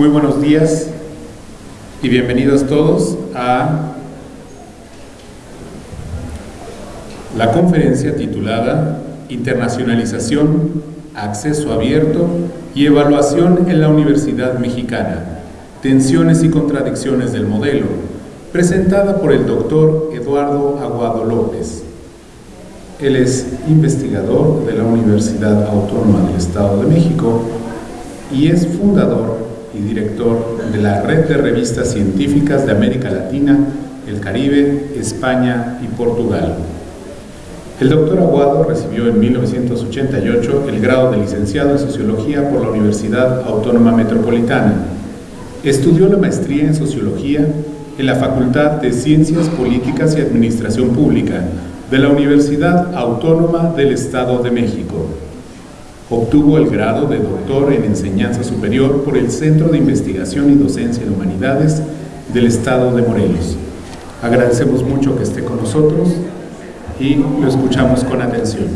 Muy buenos días y bienvenidos todos a la conferencia titulada Internacionalización, Acceso Abierto y Evaluación en la Universidad Mexicana, Tensiones y Contradicciones del Modelo, presentada por el doctor Eduardo Aguado López. Él es investigador de la Universidad Autónoma del Estado de México y es fundador y director de la Red de Revistas Científicas de América Latina, el Caribe, España y Portugal. El doctor Aguado recibió en 1988 el grado de licenciado en Sociología por la Universidad Autónoma Metropolitana. Estudió la maestría en Sociología en la Facultad de Ciencias Políticas y Administración Pública de la Universidad Autónoma del Estado de México. Obtuvo el grado de doctor en Enseñanza Superior por el Centro de Investigación y Docencia en Humanidades del Estado de Morelos. Agradecemos mucho que esté con nosotros y lo escuchamos con atención.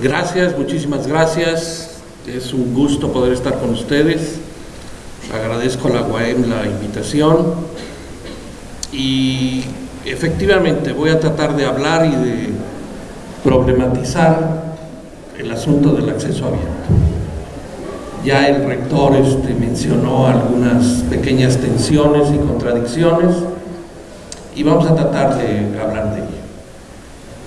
Gracias, muchísimas gracias. Es un gusto poder estar con ustedes. Agradezco a la UAM la invitación y efectivamente voy a tratar de hablar y de problematizar el asunto del acceso abierto. Ya el rector este, mencionó algunas pequeñas tensiones y contradicciones y vamos a tratar de hablar de ello.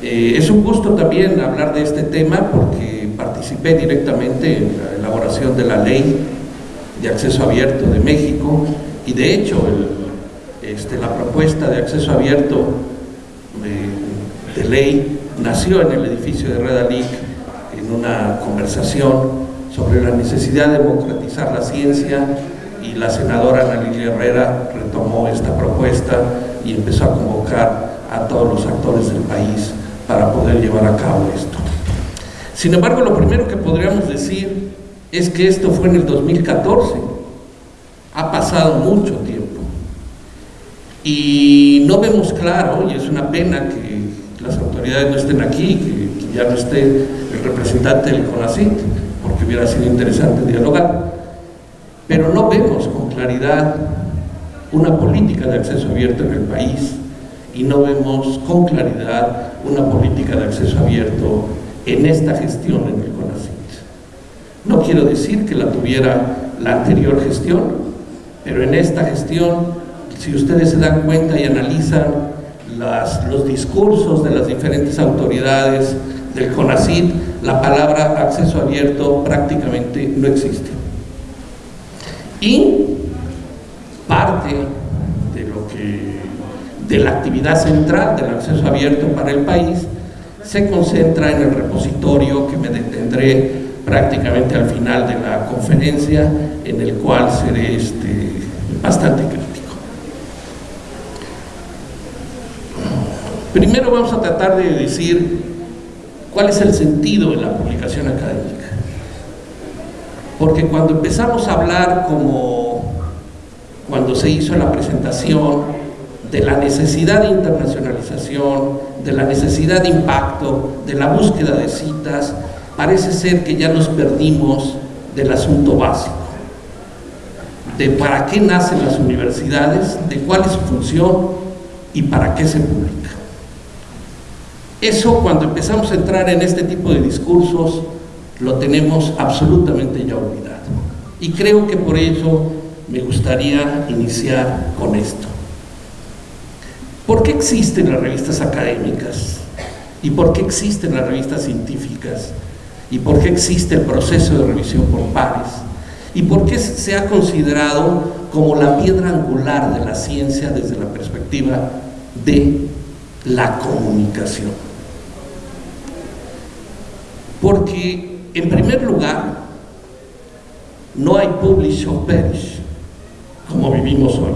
Eh, es un gusto también hablar de este tema porque participé directamente en la elaboración de la ley de acceso abierto de México y de hecho este, la propuesta de acceso abierto de, de, ley nació en el edificio de Redalic en una conversación sobre la necesidad de democratizar la ciencia y la senadora Ana Herrera retomó esta propuesta y empezó a convocar a todos los actores del país para poder llevar a cabo esto. Sin embargo, lo primero que podríamos decir es que esto fue en el 2014. Ha pasado mucho tiempo. Y no vemos claro, y es una pena que las autoridades no estén aquí, que, ya no esté el representante del CONACYT, porque hubiera sido interesante dialogar, pero no vemos con claridad una política de acceso abierto en el país y no vemos con claridad una política de acceso abierto en esta gestión en el CONACYT. No quiero decir que la tuviera la anterior gestión, pero en esta gestión, si ustedes se dan cuenta y analizan los discursos de las diferentes autoridades del CONACYT, la palabra acceso abierto prácticamente no existe. Y parte de lo que de la actividad central del acceso abierto para el país se concentra en el repositorio que me detendré prácticamente al final de la conferencia en el cual seré este, bastante crítico. Primero vamos a tratar de decir cuál es el sentido de la publicación académica. Porque cuando empezamos a hablar como cuando se hizo la presentación de la necesidad de internacionalización, de la necesidad de impacto, de la búsqueda de citas, parece ser que ya nos perdimos del asunto básico, de para qué nacen las universidades, de cuál es su función y para qué se publica. Eso cuando empezamos a entrar en este tipo de discursos lo tenemos absolutamente ya olvidado. Y creo que por eso me gustaría iniciar con esto. ¿Por qué existen las revistas académicas? ¿Y por qué existen las revistas científicas? ¿Y por qué existe el proceso de revisión por pares? ¿Y por qué se ha considerado como la piedra angular de la ciencia desde la perspectiva de la comunicación? Porque, en primer lugar, no hay publish or perish, como vivimos hoy.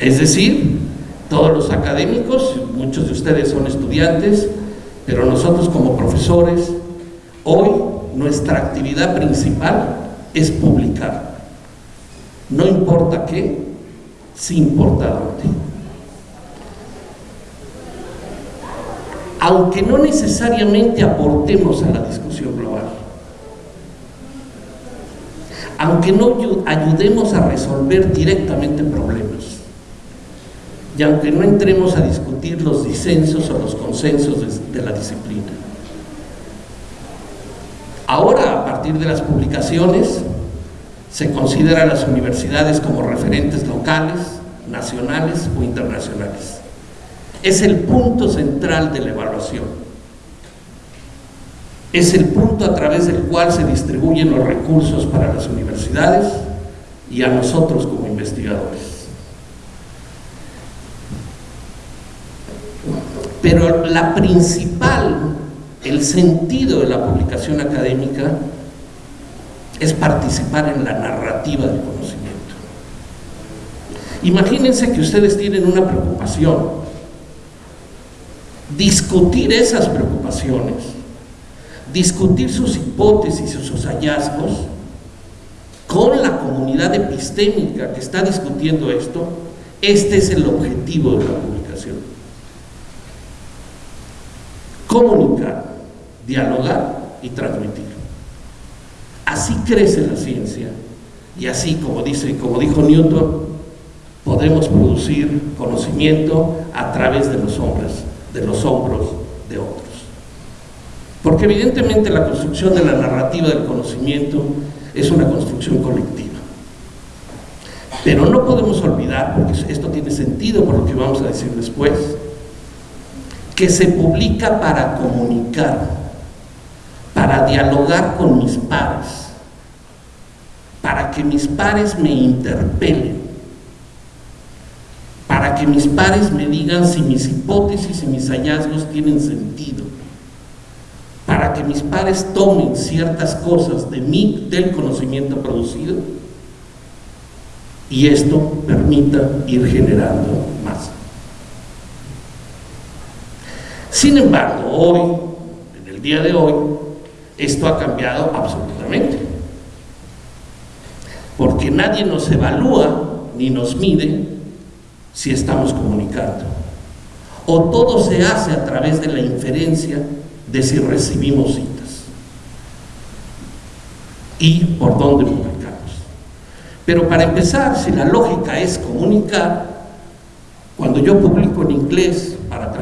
Es decir, todos los académicos, muchos de ustedes son estudiantes, pero nosotros como profesores, hoy nuestra actividad principal es publicar. No importa qué, sí importa dónde. aunque no necesariamente aportemos a la discusión global, aunque no ayudemos a resolver directamente problemas, y aunque no entremos a discutir los disensos o los consensos de, la disciplina. Ahora, a partir de las publicaciones, se considera a las universidades como referentes locales, nacionales o internacionales. Es el punto central de la evaluación. Es el punto a través del cual se distribuyen los recursos para las universidades y a nosotros como investigadores. Pero la principal, el sentido de la publicación académica es participar en la narrativa del conocimiento. Imagínense que ustedes tienen una preocupación, discutir esas preocupaciones, discutir sus hipótesis y sus hallazgos con la comunidad epistémica que está discutiendo esto, este es el objetivo de la publicación comunicar, dialogar y transmitir. Así crece la ciencia y así, como, dice, como dijo Newton, podemos producir conocimiento a través de los hombros, de los hombros de otros. Porque evidentemente la construcción de la narrativa del conocimiento es una construcción colectiva. Pero no podemos olvidar, porque esto tiene sentido por lo que vamos a decir después, que se publica para comunicar, para dialogar con mis pares, para que mis pares me interpelen, para que mis pares me digan si mis hipótesis y mis hallazgos tienen sentido, para que mis pares tomen ciertas cosas de mí, del conocimiento producido, y esto permita ir generando más. Sin embargo, hoy, en el día de hoy, esto ha cambiado absolutamente. Porque nadie nos evalúa ni nos mide si estamos comunicando. O todo se hace a través de la inferencia de si recibimos citas y por dónde publicamos. Pero para empezar, si la lógica es comunicar, cuando yo publico en inglés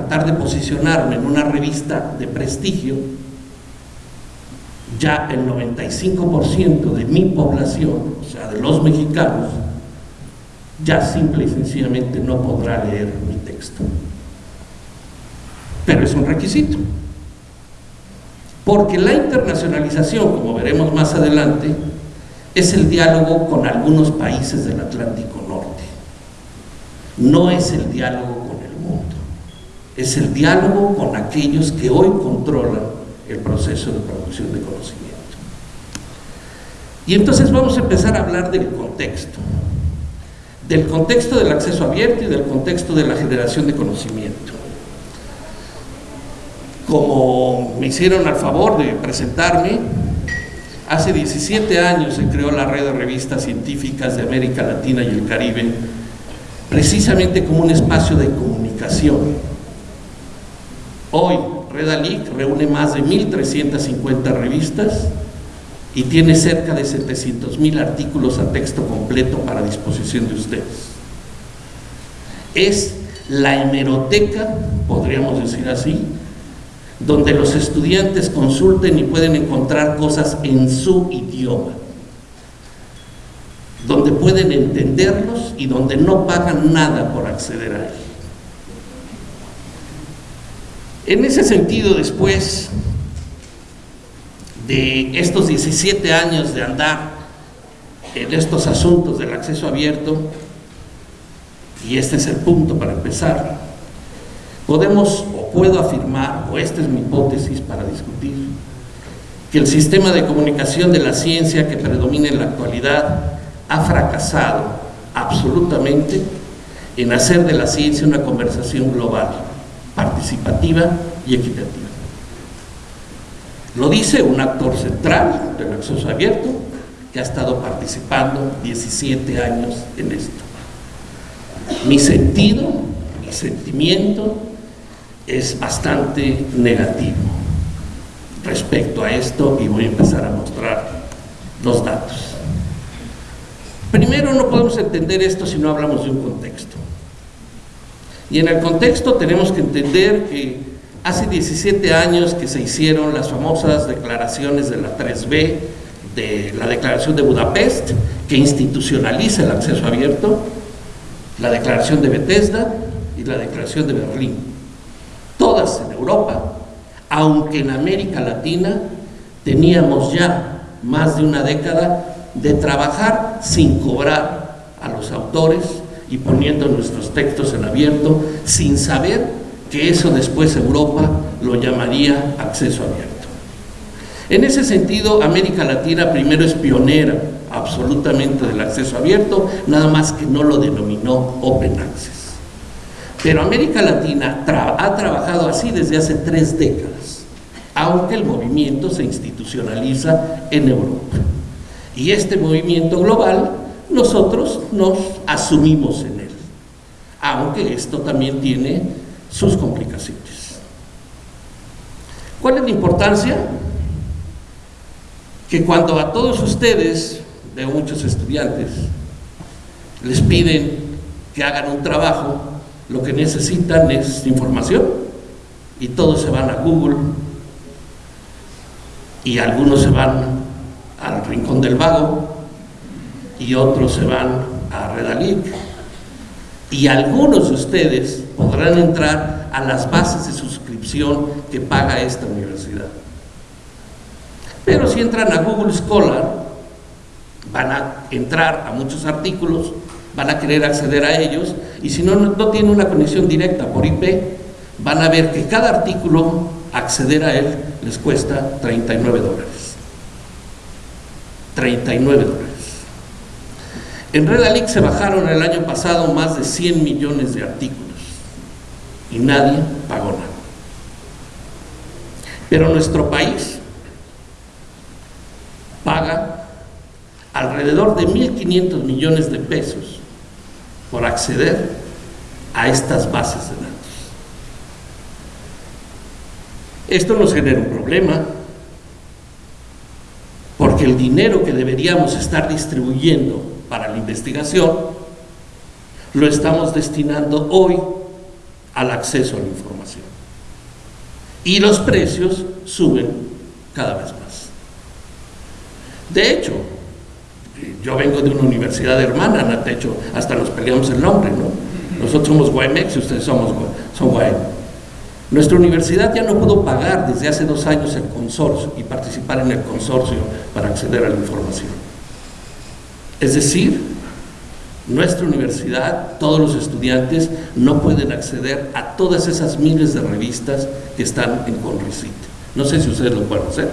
tratar de posicionarme en una revista de prestigio, ya el 95% de mi población, o sea, de los mexicanos, ya simple y sencillamente no podrá leer mi texto. Pero es un requisito. Porque la internacionalización, como veremos más adelante, es el diálogo con algunos países del Atlántico Norte. No es el diálogo es el diálogo con aquellos que hoy controlan el proceso de producción de conocimiento. Y entonces vamos a empezar a hablar del contexto, del contexto del acceso abierto y del contexto de la generación de conocimiento. Como me hicieron al favor de presentarme, hace 17 años se creó la red de revistas científicas de América Latina y el Caribe, precisamente como un espacio de comunicación Hoy Redalic reúne más de 1.350 revistas y tiene cerca de 700.000 artículos a texto completo para disposición de ustedes. Es la hemeroteca, podríamos decir así, donde los estudiantes consulten y pueden encontrar cosas en su idioma, donde pueden entenderlos y donde no pagan nada por acceder a él. En ese sentido, después de estos 17 años de andar en estos asuntos del acceso abierto, y este es el punto para empezar, podemos o puedo afirmar, o esta es mi hipótesis para discutir, que el sistema de comunicación de la ciencia que predomina en la actualidad ha fracasado absolutamente en hacer de la ciencia una conversación global participativa y equitativa. Lo dice un actor central del acceso abierto que ha estado participando 17 años en esto. Mi sentido, mi sentimiento es bastante negativo respecto a esto y voy a empezar a mostrar los datos. Primero, no podemos entender esto si no hablamos de un contexto. Y en el contexto tenemos que entender que hace 17 años que se hicieron las famosas declaraciones de la 3B, de la Declaración de Budapest, que institucionaliza el acceso abierto, la Declaración de Bethesda y la Declaración de Berlín. Todas en Europa, aunque en América Latina teníamos ya más de una década de trabajar sin cobrar a los autores y poniendo nuestros textos en abierto sin saber que eso después Europa lo llamaría acceso abierto. En ese sentido, América Latina primero es pionera absolutamente del acceso abierto, nada más que no lo denominó Open Access. Pero América Latina ha trabajado así desde hace tres décadas, aunque el movimiento se institucionaliza en Europa. Y este movimiento global, nosotros nos asumimos en él, aunque esto también tiene sus complicaciones. ¿Cuál es la importancia? Que cuando a todos ustedes, de muchos estudiantes, les piden que hagan un trabajo, lo que necesitan es información y todos se van a Google y algunos se van al Rincón del Vago y otros se van a Redalic y algunos de ustedes podrán entrar a las bases de suscripción que paga esta universidad. Pero si entran a Google Scholar, van a entrar a muchos artículos, van a querer acceder a ellos y si no, no tienen una conexión directa por IP, van a ver que cada artículo, acceder a él, les cuesta 39 dólares. 39 dólares. En Redalic se bajaron el año pasado más de 100 millones de artículos y nadie pagó nada. Pero nuestro país paga alrededor de 1.500 millones de pesos por acceder a estas bases de datos. Esto nos genera un problema porque el dinero que deberíamos estar distribuyendo para la investigación lo estamos destinando hoy al acceso a la información. Y los precios suben cada vez más. De hecho, yo vengo de una universidad hermana, de hecho, hasta nos peleamos el nombre, ¿no? Nosotros somos Guaymex y ustedes somos, son nuestra universidad ya no pudo pagar desde hace dos años el consorcio y participar en el consorcio para acceder a la información. Es decir, nuestra universidad, todos los estudiantes no pueden acceder a todas esas miles de revistas que están en Conrecit. No sé si ustedes lo pueden hacer.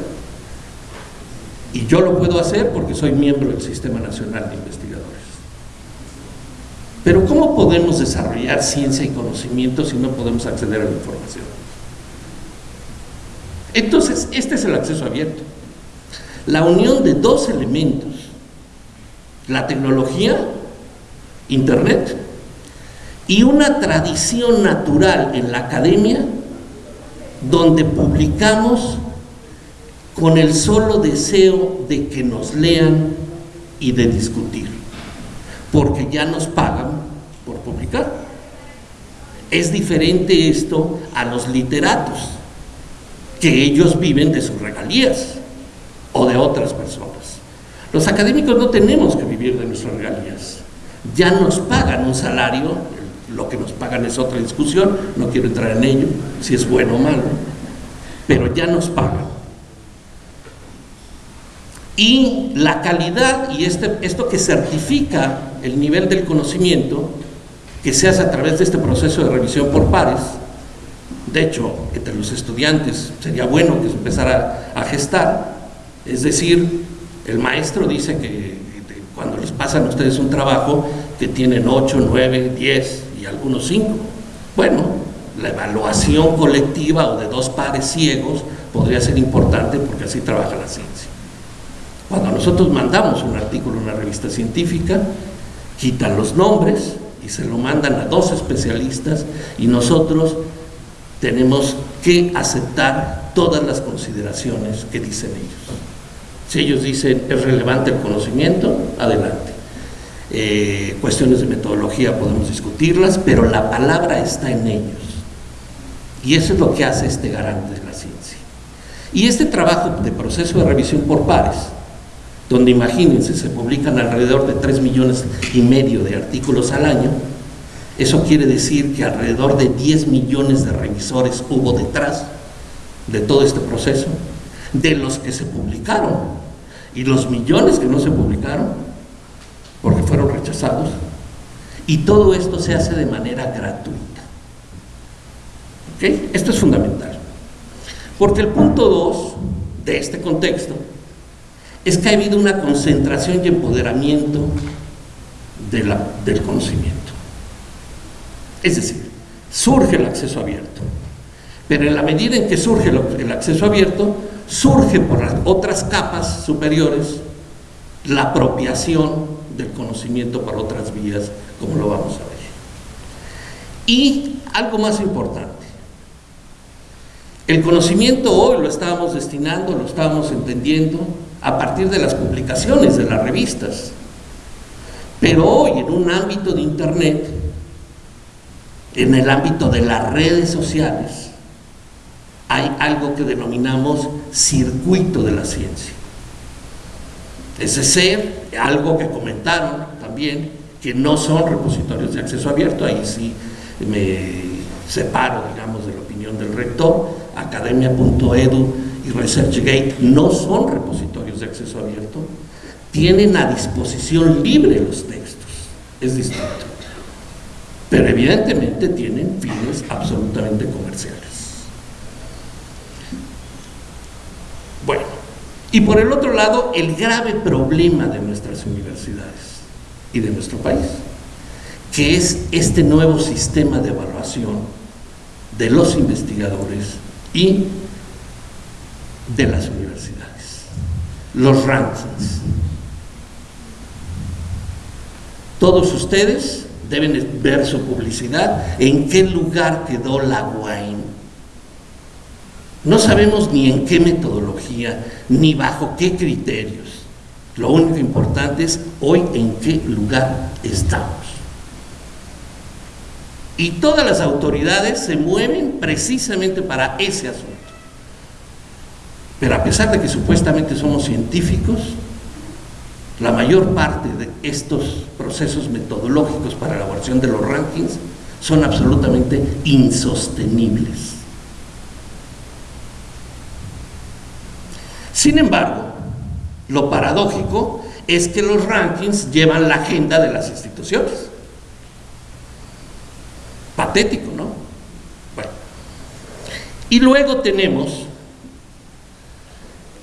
Y yo lo puedo hacer porque soy miembro del Sistema Nacional de Investigadores. Pero ¿cómo podemos desarrollar ciencia y conocimiento si no podemos acceder a la información? Entonces, este es el acceso abierto. La unión de dos elementos, la tecnología, Internet, y una tradición natural en la academia donde publicamos con el solo deseo de que nos lean y de discutir porque ya nos pagan por publicar. Es diferente esto a los literatos, que ellos viven de sus regalías o de otras personas. Los académicos no tenemos que de nuestras regalías. Ya nos pagan un salario, lo que nos pagan es otra discusión, no quiero entrar en ello, si es bueno o malo, pero ya nos pagan. Y la calidad y este, esto que certifica el nivel del conocimiento que se hace a través de este proceso de revisión por pares, de hecho, entre los estudiantes sería bueno que se empezara a gestar, es decir, el maestro dice que cuando les pasan a ustedes un trabajo que tienen 8, 9, 10 y algunos 5, bueno, la evaluación colectiva o de dos pares ciegos podría ser importante porque así trabaja la ciencia. Cuando nosotros mandamos un artículo en una revista científica, quitan los nombres y se lo mandan a dos especialistas y nosotros tenemos que aceptar todas las consideraciones que dicen ellos. Si ellos dicen es relevante el conocimiento, adelante. Eh, cuestiones de metodología podemos discutirlas, pero la palabra está en ellos. Y eso es lo que hace este garante de la ciencia. Y este trabajo de proceso de revisión por pares, donde imagínense, se publican alrededor de 3 millones y medio de artículos al año, eso quiere decir que alrededor de 10 millones de revisores hubo detrás de todo este proceso, de los que se publicaron y los millones que no se publicaron porque fueron rechazados. Y todo esto se hace de manera gratuita. ¿Ok? Esto es fundamental. Porque el punto 2 de este contexto es que ha habido una concentración y empoderamiento del conocimiento. Es decir, surge el acceso abierto. Pero en la medida en que surge el acceso abierto, surge por las otras capas superiores la apropiación del conocimiento por otras vías, como lo vamos a ver. Y algo más importante, el conocimiento hoy lo estábamos destinando, lo estábamos entendiendo a partir de las publicaciones de las revistas. Pero hoy en un ámbito de Internet en el ámbito de las redes sociales hay algo que denominamos circuito de la ciencia. Ese ser, algo que comentaron también, que no son repositorios de acceso abierto, ahí sí me separo, digamos, de la opinión del rector, academia.edu y ResearchGate no son repositorios de acceso abierto, tienen a disposición libre los textos, es distinto pero evidentemente tienen fines absolutamente comerciales. Bueno, y por el otro lado, el grave problema de nuestras universidades y de nuestro país, que es este nuevo sistema de evaluación de los investigadores y de las universidades, los rankings. Todos ustedes deben ver su publicidad, en qué lugar quedó la wine. No sabemos ni en qué metodología, ni bajo qué criterios. Lo único importante es hoy en qué lugar estamos. Y todas las autoridades se mueven precisamente para ese asunto. Pero a pesar de que supuestamente somos científicos, la mayor parte de estos procesos metodológicos para la elaboración de los rankings son absolutamente insostenibles. Sin embargo, lo paradójico es que los rankings llevan la agenda de las instituciones. Patético, ¿no? Bueno. Y luego tenemos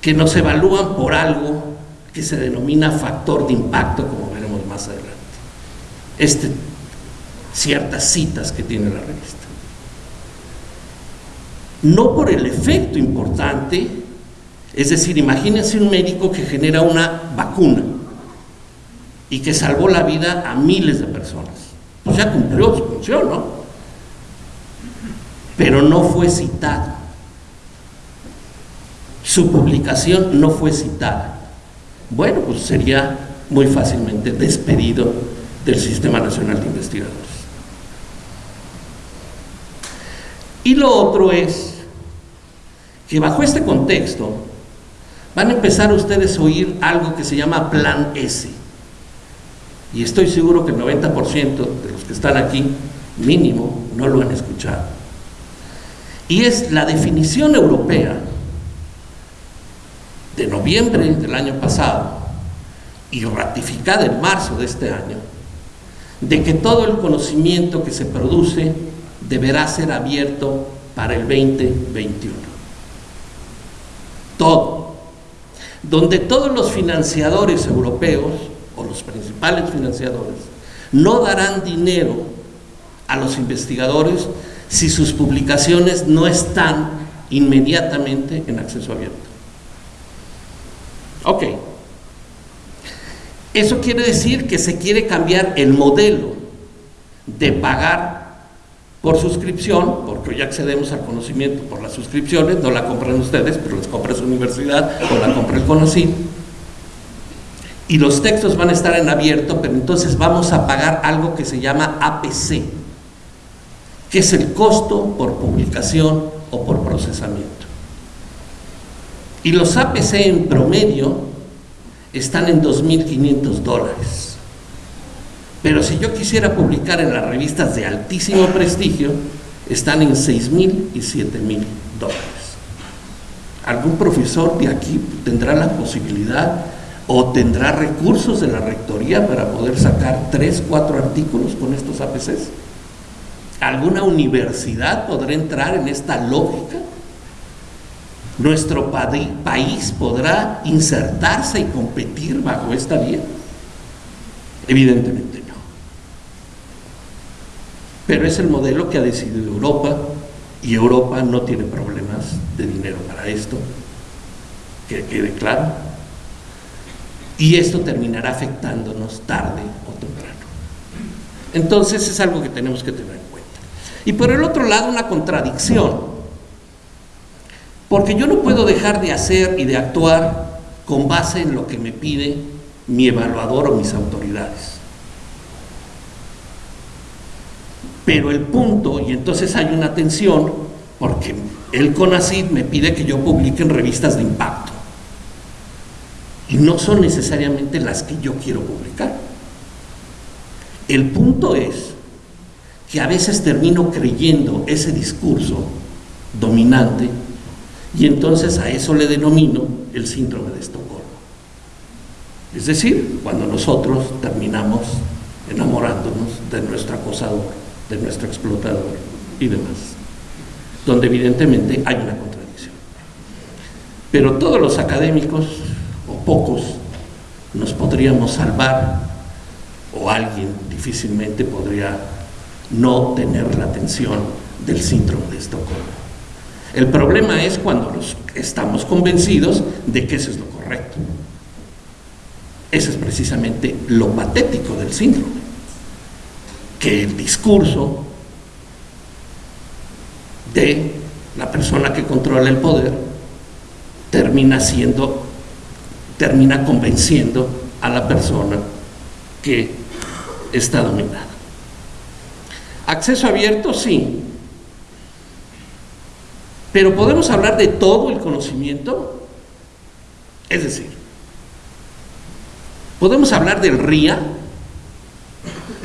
que nos evalúan por algo que se denomina factor de impacto, como veremos más adelante. Este, ciertas citas que tiene la revista. No por el efecto importante, es decir, imagínense un médico que genera una vacuna y que salvó la vida a miles de personas. Pues ya cumplió su función, ¿no? Pero no fue citado. Su publicación no fue citada bueno, pues sería muy fácilmente despedido del Sistema Nacional de Investigadores. Y lo otro es que bajo este contexto van a empezar ustedes a oír algo que se llama Plan S. Y estoy seguro que el 90% de los que están aquí, mínimo, no lo han escuchado. Y es la definición europea de noviembre del año pasado y ratificada en marzo de este año, de que todo el conocimiento que se produce deberá ser abierto para el 2021. Todo. Donde todos los financiadores europeos, o los principales financiadores, no darán dinero a los investigadores si sus publicaciones no están inmediatamente en acceso abierto. Ok. Eso quiere decir que se quiere cambiar el modelo de pagar por suscripción, porque hoy accedemos al conocimiento por las suscripciones, no la compran ustedes, pero las compra su universidad o la compra el CONACYT. Y los textos van a estar en abierto, pero entonces vamos a pagar algo que se llama APC, que es el costo por publicación o por procesamiento. Y los APC en promedio están en 2.500 dólares. Pero si yo quisiera publicar en las revistas de altísimo prestigio, están en 6.000 y 7.000 dólares. ¿Algún profesor de aquí tendrá la posibilidad o tendrá recursos de la rectoría para poder sacar 3, 4 artículos con estos APCs? ¿Alguna universidad podrá entrar en esta lógica? ¿Nuestro país podrá insertarse y competir bajo esta vía? Evidentemente. Pero es el modelo que ha decidido Europa y Europa no tiene problemas de dinero para esto, que quede claro. Y esto terminará afectándonos tarde o temprano. Entonces es algo que tenemos que tener en cuenta. Y por el otro lado, una contradicción porque yo no puedo dejar de hacer y de actuar con base en lo que me pide mi evaluador o mis autoridades. Pero el punto, y entonces hay una tensión, porque el CONACID me pide que yo publique en revistas de impacto. Y no son necesariamente las que yo quiero publicar. El punto es que a veces termino creyendo ese discurso dominante y entonces a eso le denomino el síndrome de Estocolmo. Es decir, cuando nosotros terminamos enamorándonos de nuestro acosador, de nuestro explotador y demás, donde evidentemente hay una contradicción. Pero todos los académicos, o pocos, nos podríamos salvar, o alguien difícilmente podría no tener la atención del síndrome de Estocolmo. El problema es cuando estamos convencidos de que eso es lo correcto. Ese es precisamente lo patético del síndrome, que el discurso de la persona que controla el poder termina siendo, termina convenciendo a la persona que está dominada. Acceso abierto, sí, pero podemos hablar de todo el conocimiento. Es decir, podemos hablar del RIA.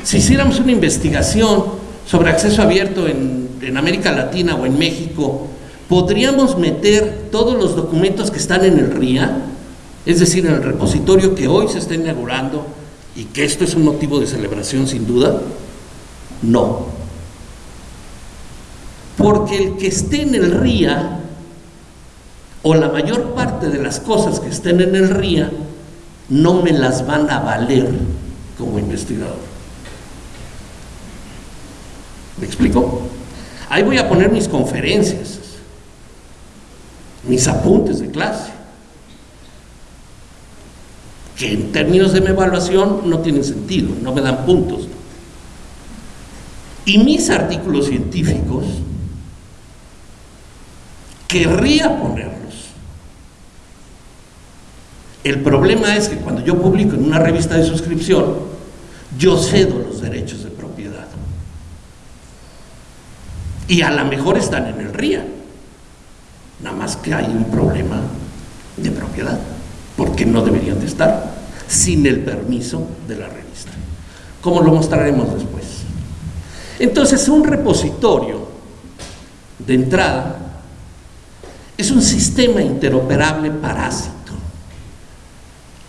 Si hiciéramos una investigación sobre acceso abierto en, América Latina o en México, podríamos meter todos los documentos que están en el RIA, es decir, en el repositorio que hoy se está inaugurando y que esto es un motivo de celebración sin duda. No, porque el que esté en el RIA, o la mayor parte de las cosas que estén en el RIA, no me las van a valer como investigador. ¿Me explico? Ahí voy a poner mis conferencias, mis apuntes de clase, que en términos de mi evaluación no tienen sentido, no me dan puntos. Y mis artículos científicos querría ponerlos. El problema es que cuando yo publico en una revista de suscripción, yo cedo los derechos de propiedad. Y a lo mejor están en el RIA. Nada más que hay un problema de propiedad, porque no deberían de estar sin el permiso de la revista. Como lo mostraremos después. Entonces, un repositorio de entrada es un sistema interoperable parásito.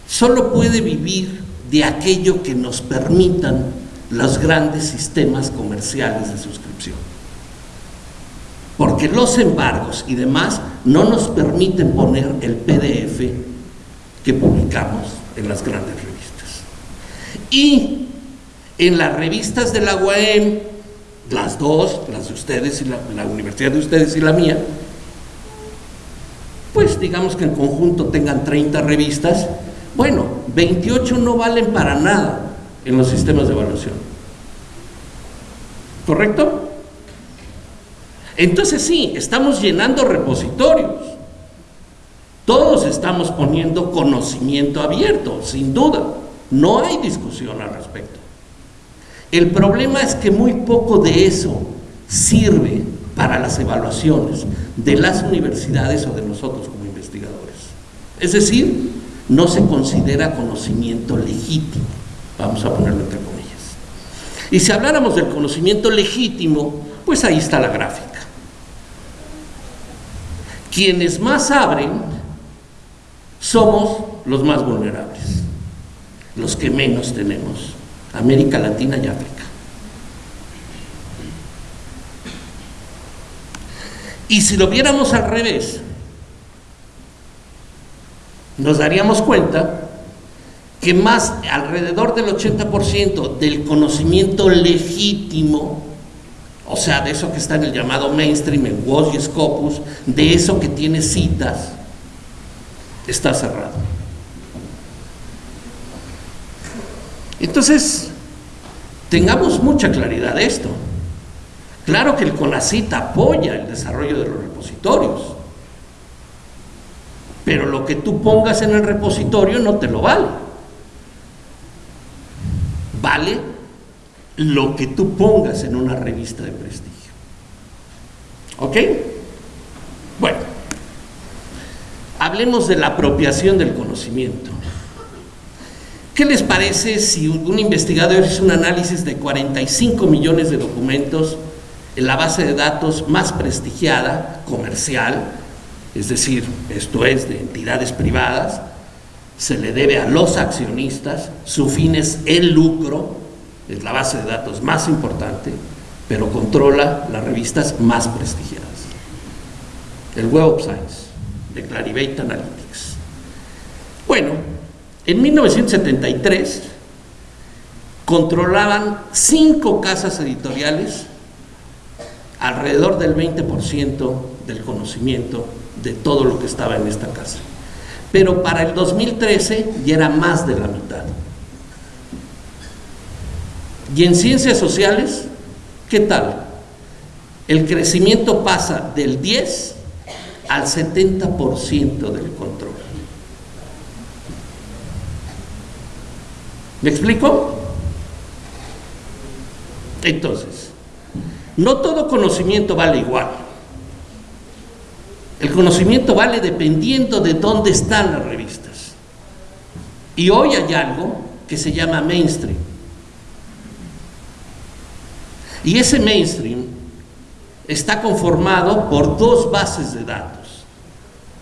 Solo puede vivir de aquello que nos permitan los grandes sistemas comerciales de suscripción. Porque los embargos y demás no nos permiten poner el PDF que publicamos en las grandes revistas. Y en las revistas de la UAM, las dos, las de ustedes y la, universidad de ustedes y la mía, pues digamos que en conjunto tengan 30 revistas, bueno, 28 no valen para nada en los sistemas de evaluación. ¿Correcto? Entonces sí, estamos llenando repositorios. Todos estamos poniendo conocimiento abierto, sin duda. No hay discusión al respecto. El problema es que muy poco de eso sirve para las evaluaciones de las universidades o de nosotros como investigadores. Es decir, no se considera conocimiento legítimo, vamos a ponerlo entre comillas. Y si habláramos del conocimiento legítimo, pues ahí está la gráfica. Quienes más abren somos los más vulnerables, los que menos tenemos, América Latina y África. Y si lo viéramos al revés, nos daríamos cuenta que más alrededor del 80% del conocimiento legítimo, o sea, de eso que está en el llamado mainstream, en WOS y Scopus, de eso que tiene citas, está cerrado. Entonces, tengamos mucha claridad de esto. Claro que el CONACIT apoya el desarrollo de los repositorios, pero lo que tú pongas en el repositorio no te lo vale. Vale lo que tú pongas en una revista de prestigio. ¿Ok? Bueno, hablemos de la apropiación del conocimiento. ¿Qué les parece si un investigador hizo un análisis de 45 millones de documentos en la base de datos más prestigiada, comercial, es decir, esto es de entidades privadas, se le debe a los accionistas, su fin es el lucro, es la base de datos más importante, pero controla las revistas más prestigiadas. El Web of Science, de Clarivate Analytics. Bueno, en 1973 controlaban cinco casas editoriales alrededor del 20% del conocimiento de todo lo que estaba en esta casa. Pero para el 2013 ya era más de la mitad. Y en ciencias sociales, ¿qué tal? El crecimiento pasa del 10 al 70% del control. ¿Me explico? Entonces, no todo conocimiento vale igual. El conocimiento vale dependiendo de dónde están las revistas. Y hoy hay algo que se llama mainstream. Y ese mainstream está conformado por dos bases de datos,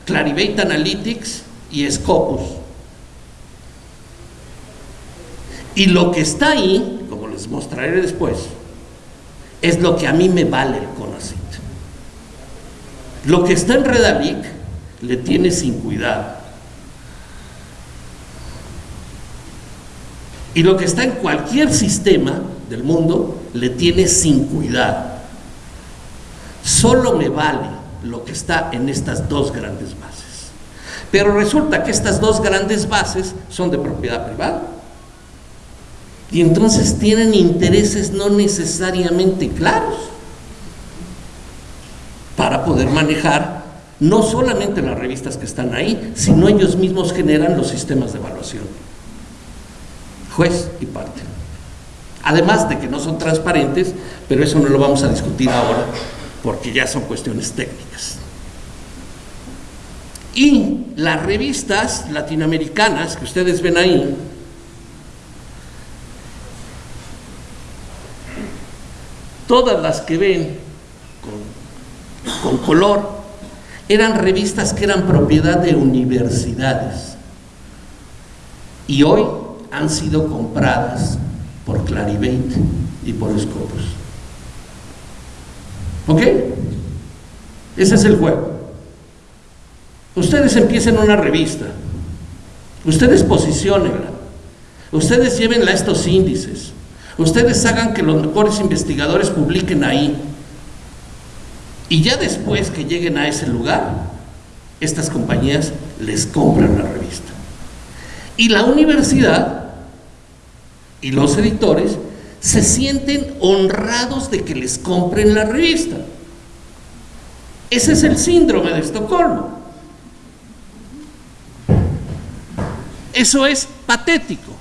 Clarivate Analytics y Scopus. Y lo que está ahí, como les mostraré después, es lo que a mí me vale el CONACYT. Lo que está en Redalic le tiene sin cuidado. Y lo que está en cualquier sistema del mundo le tiene sin cuidado. Solo me vale lo que está en estas dos grandes bases. Pero resulta que estas dos grandes bases son de propiedad privada. Y entonces tienen intereses no necesariamente claros para poder manejar no solamente las revistas que están ahí, sino ellos mismos generan los sistemas de evaluación. Juez y parte. Además de que no son transparentes, pero eso no lo vamos a discutir ahora porque ya son cuestiones técnicas. Y las revistas latinoamericanas que ustedes ven ahí, todas las que ven con, color, eran revistas que eran propiedad de universidades y hoy han sido compradas por Clarivate y por Scopus. ¿Ok? Ese es el juego. Ustedes empiecen una revista, ustedes posicionenla, ustedes llévenla a estos índices, ustedes hagan que los mejores investigadores publiquen ahí. Y ya después que lleguen a ese lugar, estas compañías les compran la revista. Y la universidad y los editores se sienten honrados de que les compren la revista. Ese es el síndrome de Estocolmo. Eso es patético.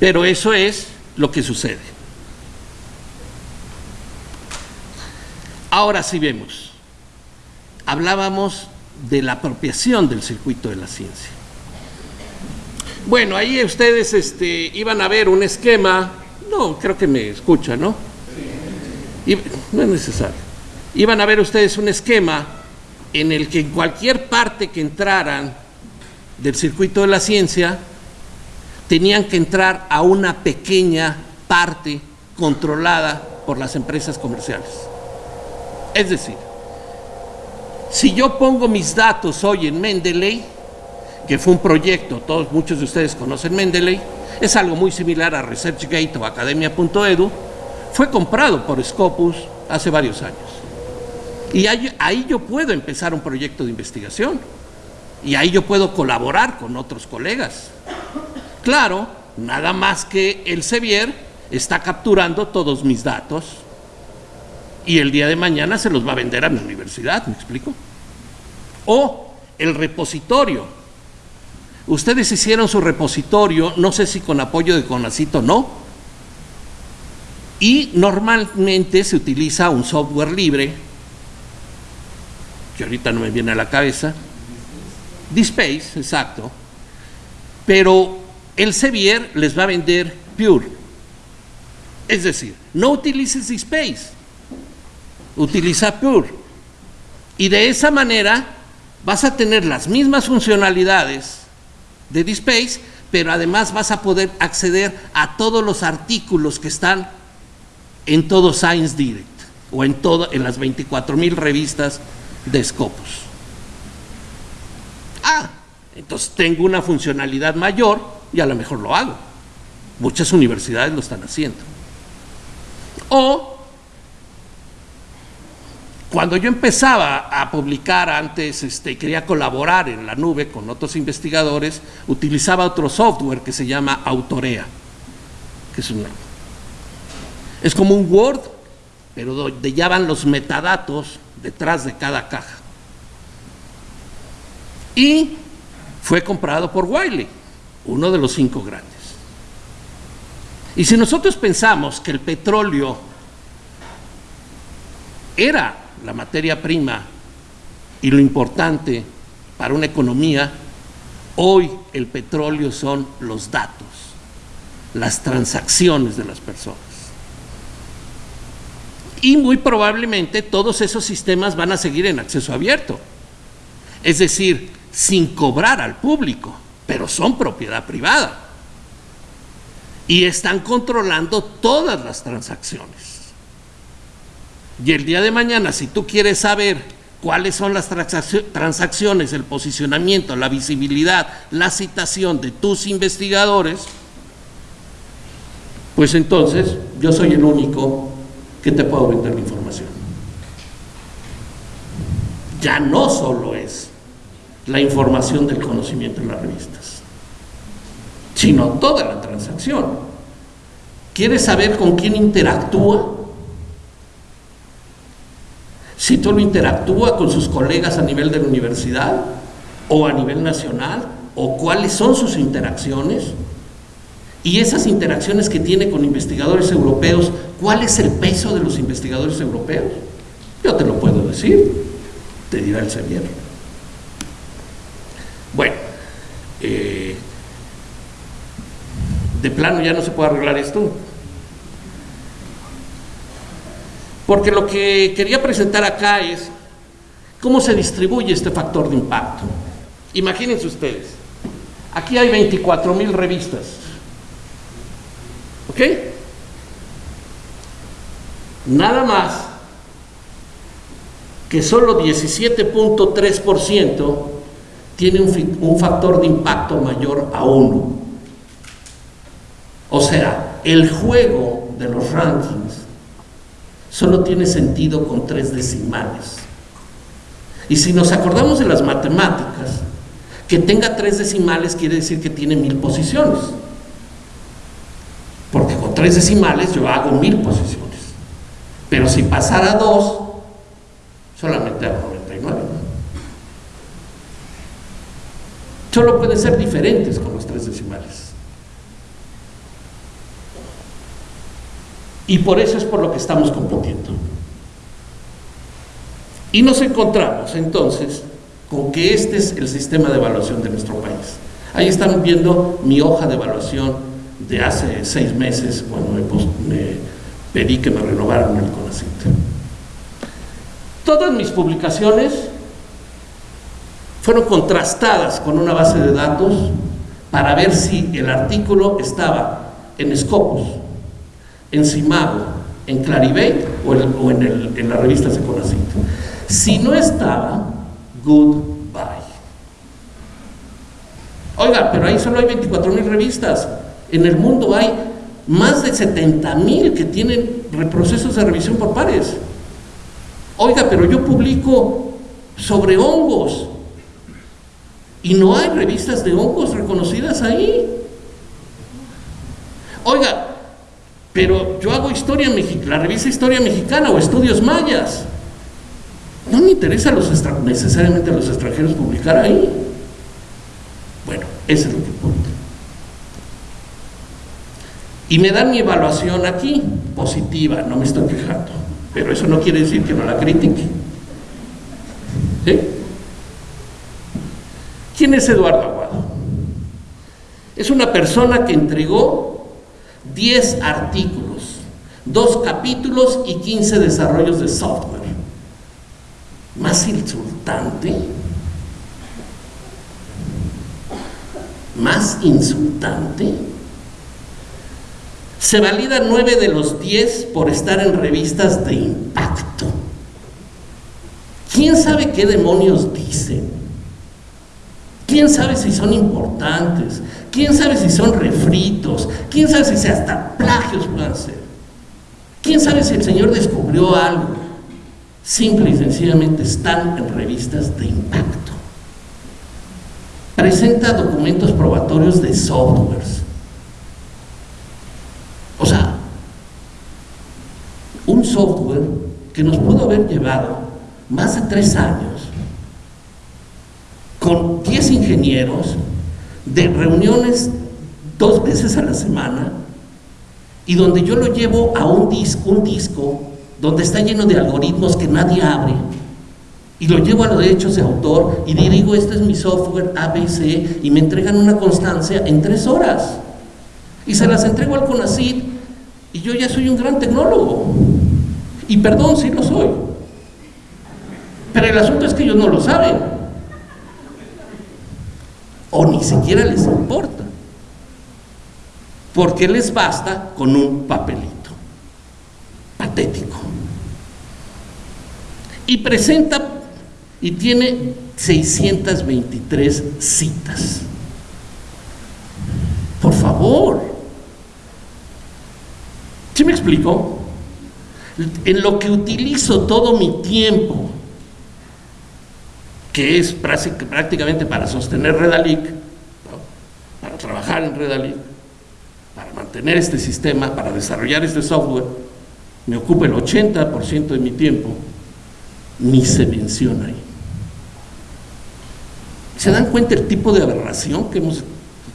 Pero eso es lo que sucede. Ahora sí vemos. Hablábamos de la apropiación del circuito de la ciencia. Bueno, ahí ustedes este, iban a ver un esquema, no, creo que me escuchan, ¿no? no es necesario. Iban a ver ustedes un esquema en el que en cualquier parte que entraran del circuito de la ciencia, tenían que entrar a una pequeña parte controlada por las empresas comerciales. Es decir, si yo pongo mis datos hoy en Mendeley, que fue un proyecto, todos muchos de ustedes conocen Mendeley, es algo muy similar a ResearchGate o Academia.edu, fue comprado por Scopus hace varios años. Y ahí, ahí, yo puedo empezar un proyecto de investigación. Y ahí yo puedo colaborar con otros colegas. Claro, nada más que el Sevier está capturando todos mis datos y el día de mañana se los va a vender a mi universidad, ¿me explico? O el repositorio. Ustedes hicieron su repositorio, no sé si con apoyo de Conacito o no, y normalmente se utiliza un software libre, que ahorita no me viene a la cabeza, DSpace, exacto, pero el Sevier les va a vender Pure. Es decir, no utilices DSpace, utiliza Pure. Y de esa manera vas a tener las mismas funcionalidades de DSpace, pero además vas a poder acceder a todos los artículos que están en todo Science Direct o en, todo, en las 24 mil revistas de Scopus. Ah, entonces tengo una funcionalidad mayor y a lo mejor lo hago. Muchas universidades lo están haciendo. O cuando yo empezaba a publicar antes, este, quería colaborar en la nube con otros investigadores, utilizaba otro software que se llama Autorea, que es, es como un Word, pero donde ya van los metadatos detrás de cada caja y fue comprado por Wiley, uno de los cinco grandes. Y si nosotros pensamos que el petróleo era la materia prima y lo importante para una economía, hoy el petróleo son los datos, las transacciones de las personas. Y muy probablemente todos esos sistemas van a seguir en acceso abierto. Es decir, sin cobrar al público, pero son propiedad privada. Y están controlando todas las transacciones. Y el día de mañana, si tú quieres saber cuáles son las transacciones, el posicionamiento, la visibilidad, la citación de tus investigadores, pues entonces yo soy el único que te puedo vender la información. Ya no solo es la información del conocimiento en las revistas, sino toda la transacción. ¿Quieres saber con quién interactúa? Si tú interactúa con sus colegas a nivel de la universidad o a nivel nacional, o cuáles son sus interacciones, y esas interacciones que tiene con investigadores europeos, ¿cuál es el peso de los investigadores europeos? Yo te lo puedo decir, te dirá el Sevier. Bueno, eh, de plano ya no se puede arreglar esto. Porque lo que quería presentar acá es cómo se distribuye este factor de impacto. Imagínense ustedes, aquí hay 24 mil revistas. ¿Ok? Nada más que solo 17.3% tiene un, factor de impacto mayor a uno. O sea, el juego de los rankings solo tiene sentido con tres decimales. Y si nos acordamos de las matemáticas, que tenga tres decimales quiere decir que tiene mil posiciones. Porque con tres decimales yo hago mil posiciones. Pero si pasara dos, solamente a 99. Solo pueden ser diferentes con los tres decimales. Y por eso es por lo que estamos compitiendo. Y nos encontramos entonces con que este es el sistema de evaluación de nuestro país. Ahí están viendo mi hoja de evaluación de hace seis meses cuando me, pedí que me renovaran el CONACYT. Todas mis publicaciones fueron contrastadas con una base de datos para ver si el artículo estaba en Scopus, en Simago, en Clarivate o en, en las revistas de CONACYT. Si no estaba, goodbye. Oiga, pero ahí solo hay 24 mil revistas. En el mundo hay más de 70 mil que tienen reprocesos de revisión por pares. Oiga, pero yo publico sobre hongos y no hay revistas de hongos reconocidas ahí. Oiga, pero yo hago historia la revista Historia Mexicana o Estudios Mayas. No me interesa necesariamente a los extranjeros publicar ahí. Bueno, ese es lo que importa. Y me dan mi evaluación aquí, positiva, no me estoy quejando. Pero eso no quiere decir que no la critique. ¿Sí? ¿Quién es Eduardo Aguado? Es una persona que entregó 10 artículos, 2 capítulos y 15 desarrollos de software más insultante, más insultante. Se valida nueve de los diez por estar en revistas de impacto. ¿Quién sabe qué demonios dicen? ¿Quién sabe si son importantes? ¿Quién sabe si son refritos? ¿Quién sabe si hasta plagios pueden ser? ¿Quién sabe si el Señor descubrió algo? simple y sencillamente están en revistas de impacto. Presenta documentos probatorios de softwares. O sea, un software que nos pudo haber llevado más de tres años con 10 ingenieros de reuniones dos veces a la semana y donde yo lo llevo a un disco, un disco donde está lleno de algoritmos que nadie abre, y lo llevo a los derechos de autor y digo, este es mi software ABC, y me entregan una constancia en tres horas. Y se las entrego al CONACID, y yo ya soy un gran tecnólogo. Y perdón, sí lo soy. Pero el asunto es que ellos no lo saben. O ni siquiera les importa. Porque les basta con un papelito. Patético y presenta y tiene 623 citas. Por favor. ¿Sí me explico? En lo que utilizo todo mi tiempo, que es prácticamente para sostener Redalic, para trabajar en Redalic, para mantener este sistema, para desarrollar este software, me ocupa el 80% de mi tiempo ni se menciona ahí. ¿Se dan cuenta el tipo de aberración que hemos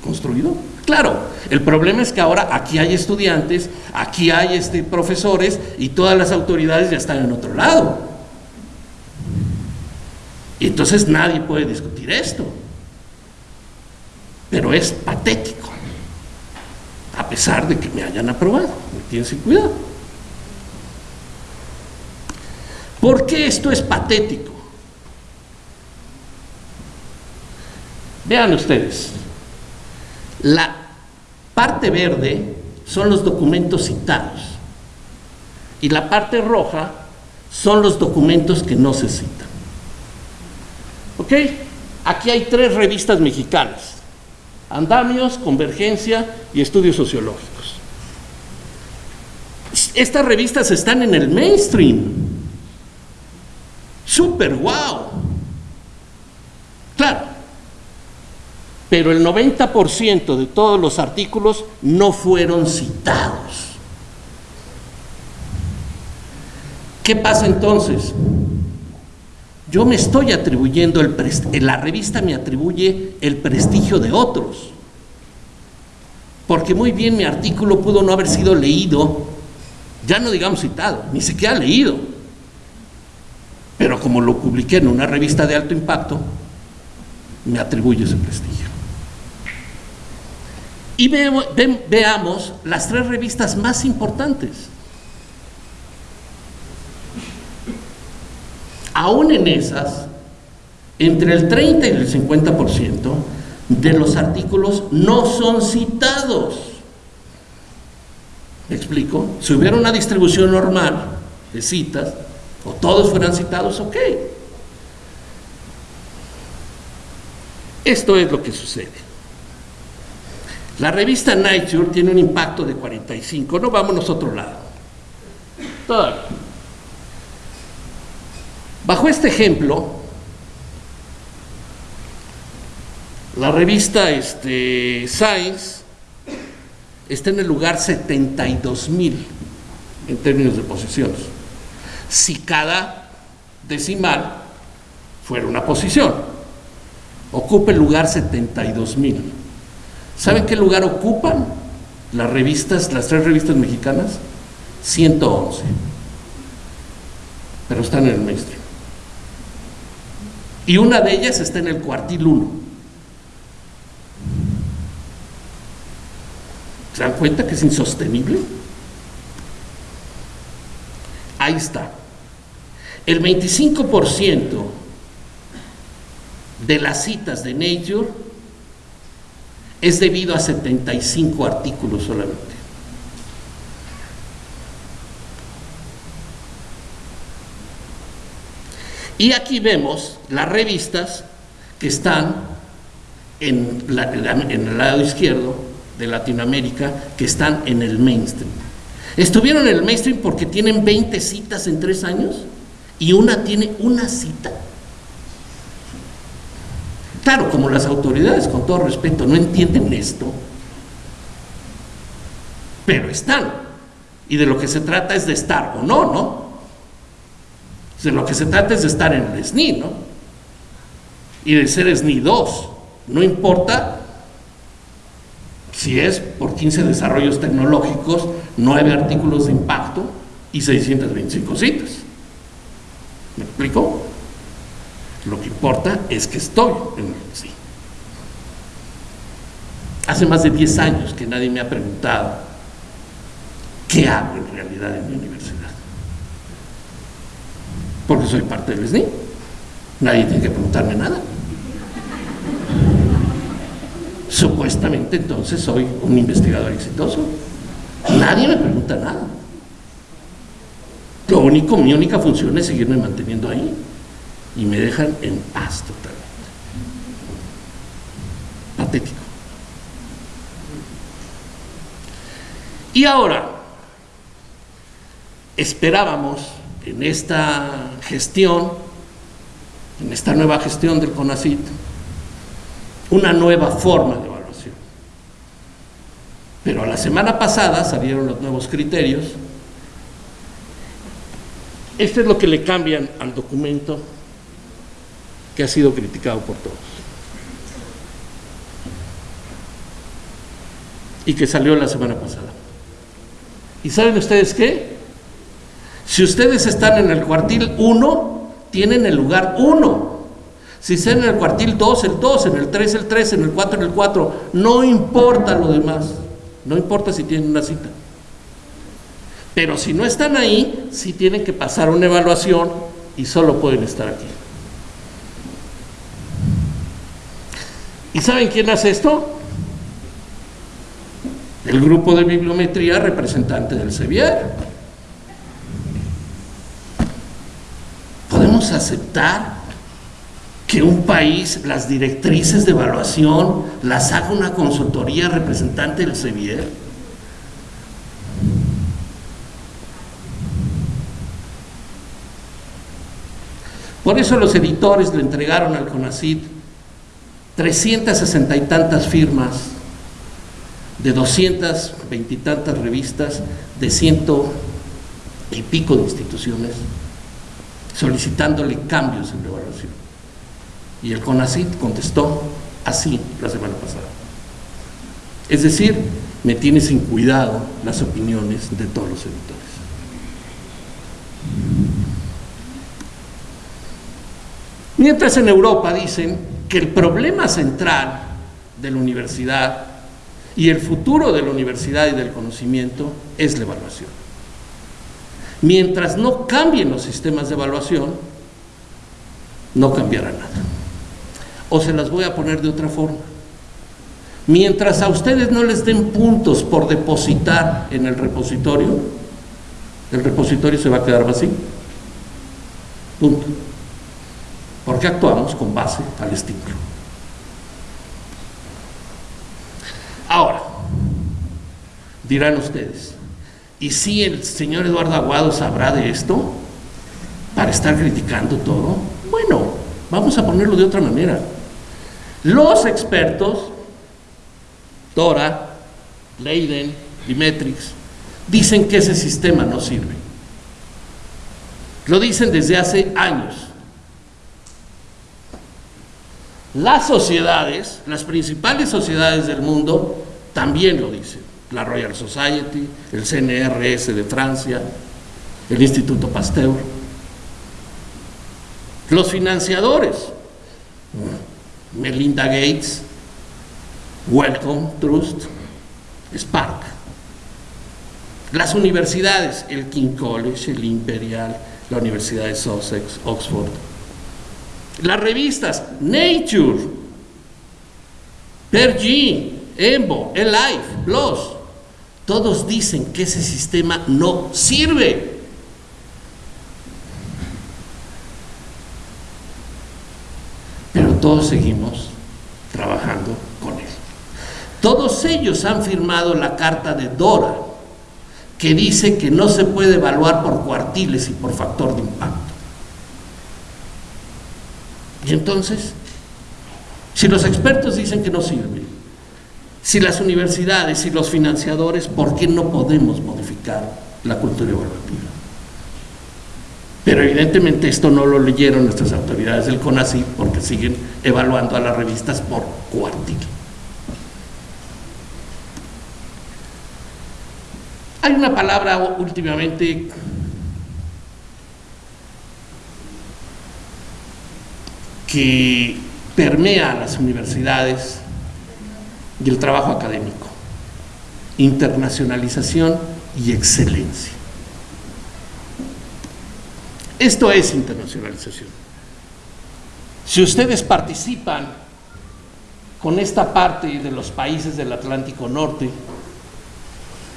construido? Claro, el problema es que ahora aquí hay estudiantes, aquí hay este, profesores y todas las autoridades ya están en otro lado. Y entonces nadie puede discutir esto. Pero es patético, a pesar de que me hayan aprobado. Me tienen cuidado. ¿Por qué esto es patético? Vean ustedes, la parte verde son los documentos citados y la parte roja son los documentos que no se citan. Aquí hay tres revistas mexicanas, Andamios, Convergencia y Estudios Sociológicos. Estas revistas están en el mainstream, Súper wow. Claro. Pero el 90% de todos los artículos no fueron citados. ¿Qué pasa entonces? Yo me estoy atribuyendo, el la revista me atribuye el prestigio de otros. Porque muy bien mi artículo pudo no haber sido leído, ya no digamos citado, ni siquiera leído. Pero como lo publiqué en una revista de alto impacto, me atribuye ese prestigio. Y veamos las tres revistas más importantes. Aún en esas, entre el 30 y el 50% de los artículos no son citados. ¿Me explico? Si hubiera una distribución normal de citas, o todos fueran citados, ok. Esto es lo que sucede. La revista Nature tiene un impacto de 45, no vámonos a otro lado. Todavía. Bajo este ejemplo, la revista este, Science está en el lugar 72 mil en términos de posiciones. Si cada decimal fuera una posición, ocupa el lugar 72 mil. ¿Saben qué lugar ocupan las revistas, las tres revistas mexicanas? 111. Pero están en el mainstream. Y una de ellas está en el cuartil 1. ¿Se dan cuenta que es insostenible? Ahí está. El 25% de las citas de Nature es debido a 75 artículos solamente. Y aquí vemos las revistas que están en, el lado izquierdo de Latinoamérica, que están en el mainstream. Estuvieron en el mainstream porque tienen 20 citas en tres años y una tiene una cita. Claro, como las autoridades, con todo respeto, no entienden esto, pero están. Y de lo que se trata es de estar o no, ¿no? De lo que se trata es de estar en el SNI, ¿no? Y de ser SNI 2. No importa si es por 15 desarrollos tecnológicos, 9 artículos de impacto y 625 citas. ¿Me explico? Lo que importa es que estoy en el sí. Hace más de 10 años que nadie me ha preguntado qué hago en realidad en mi universidad. Porque soy parte del SNI. Nadie tiene que preguntarme nada. Supuestamente entonces soy un investigador exitoso. Nadie me pregunta nada. Lo único, mi única función es seguirme manteniendo ahí y me dejan en paz totalmente. Patético. Y ahora, esperábamos en esta gestión, en esta nueva gestión del CONACIT, una nueva forma de evaluación. Pero la semana pasada salieron los nuevos criterios. Este es lo que le cambian al documento que ha sido criticado por todos. Y que salió la semana pasada. ¿Y saben ustedes qué? Si ustedes están en el cuartil 1, tienen el lugar 1. Si están en el cuartil 2, el 2, en el 3, el 3, en el 4, el 4. No importa lo demás. No importa si tienen una cita. Pero si no están ahí, sí tienen que pasar una evaluación y solo pueden estar aquí. ¿Y saben quién hace esto? El grupo de bibliometría representante del Sevier. ¿Podemos aceptar que un país, las directrices de evaluación, las haga una consultoría representante del Sevier? Por eso los editores le entregaron al CONACID 360 y tantas firmas de 220 y tantas revistas de ciento y pico de instituciones solicitándole cambios en la evaluación. Y el CONACIT contestó así la semana pasada. Es decir, me tiene sin cuidado las opiniones de todos los editores. Mientras en Europa dicen que el problema central de la universidad y el futuro de la universidad y del conocimiento es la evaluación. Mientras no cambien los sistemas de evaluación, no cambiará nada. O se las voy a poner de otra forma. Mientras a ustedes no les den puntos por depositar en el repositorio, el repositorio se va a quedar vacío. Punto. Porque actuamos con base al estímulo. Ahora, dirán ustedes, ¿y si el señor Eduardo Aguado sabrá de esto para estar criticando todo? Bueno, vamos a ponerlo de otra manera. Los expertos, Dora, Leiden, Dimetrix, dicen que ese sistema no sirve. Lo dicen desde hace años. Las sociedades, las principales sociedades del mundo, también lo dicen. La Royal Society, el CNRS de Francia, el Instituto Pasteur. Los financiadores, Melinda Gates, Welcome Trust, Spark. Las universidades, el King College, el Imperial, la Universidad de Sussex, Oxford. Las revistas, Nature, Pergy, Embo, El Life, PLOS, todos dicen que ese sistema no sirve. Pero todos seguimos trabajando con él. Todos ellos han firmado la carta de Dora, que dice que no se puede evaluar por cuartiles y por factor de impacto. Y entonces, si los expertos dicen que no sirve, si las universidades y los financiadores, ¿por qué no podemos modificar la cultura evaluativa? Pero evidentemente esto no lo leyeron nuestras autoridades del CONACYT porque siguen evaluando a las revistas por cuartil. Hay una palabra últimamente que permea a las universidades y el trabajo académico, internacionalización y excelencia. Esto es internacionalización. Si ustedes participan con esta parte de los países del Atlántico Norte,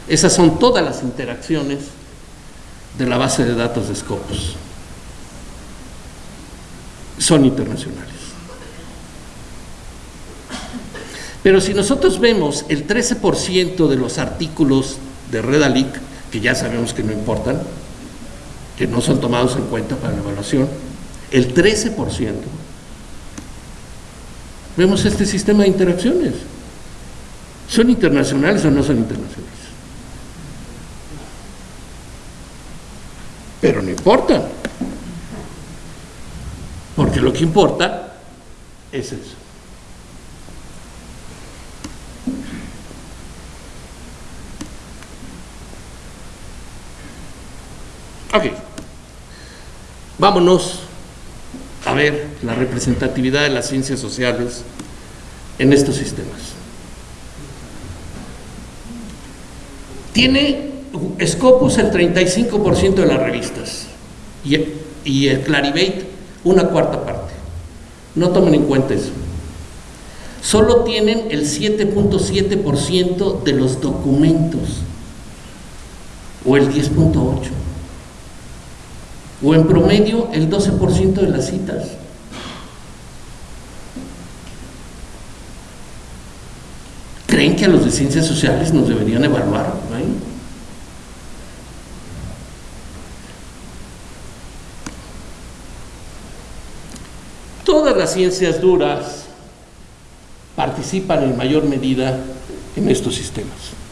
esas son todas las interacciones de la base de datos de Scopus. Son internacionales. Pero si nosotros vemos el 13% de los artículos de Redalic, que ya sabemos que no importan, que no son tomados en cuenta para la evaluación, el 13%, vemos este sistema de interacciones. ¿Son internacionales o no son internacionales? Pero no importa. Porque lo que importa es eso. Ok. Vámonos a ver la representatividad de las ciencias sociales en estos sistemas. Tiene Scopus el 35% de las revistas y, el Clarivate una cuarta parte. No tomen en cuenta eso. Solo tienen el 7.7% de los documentos o el 10.8% o en promedio el 12% de las citas. ¿Creen que a los de ciencias sociales nos deberían evaluar? Todas las ciencias duras participan en mayor medida en estos sistemas.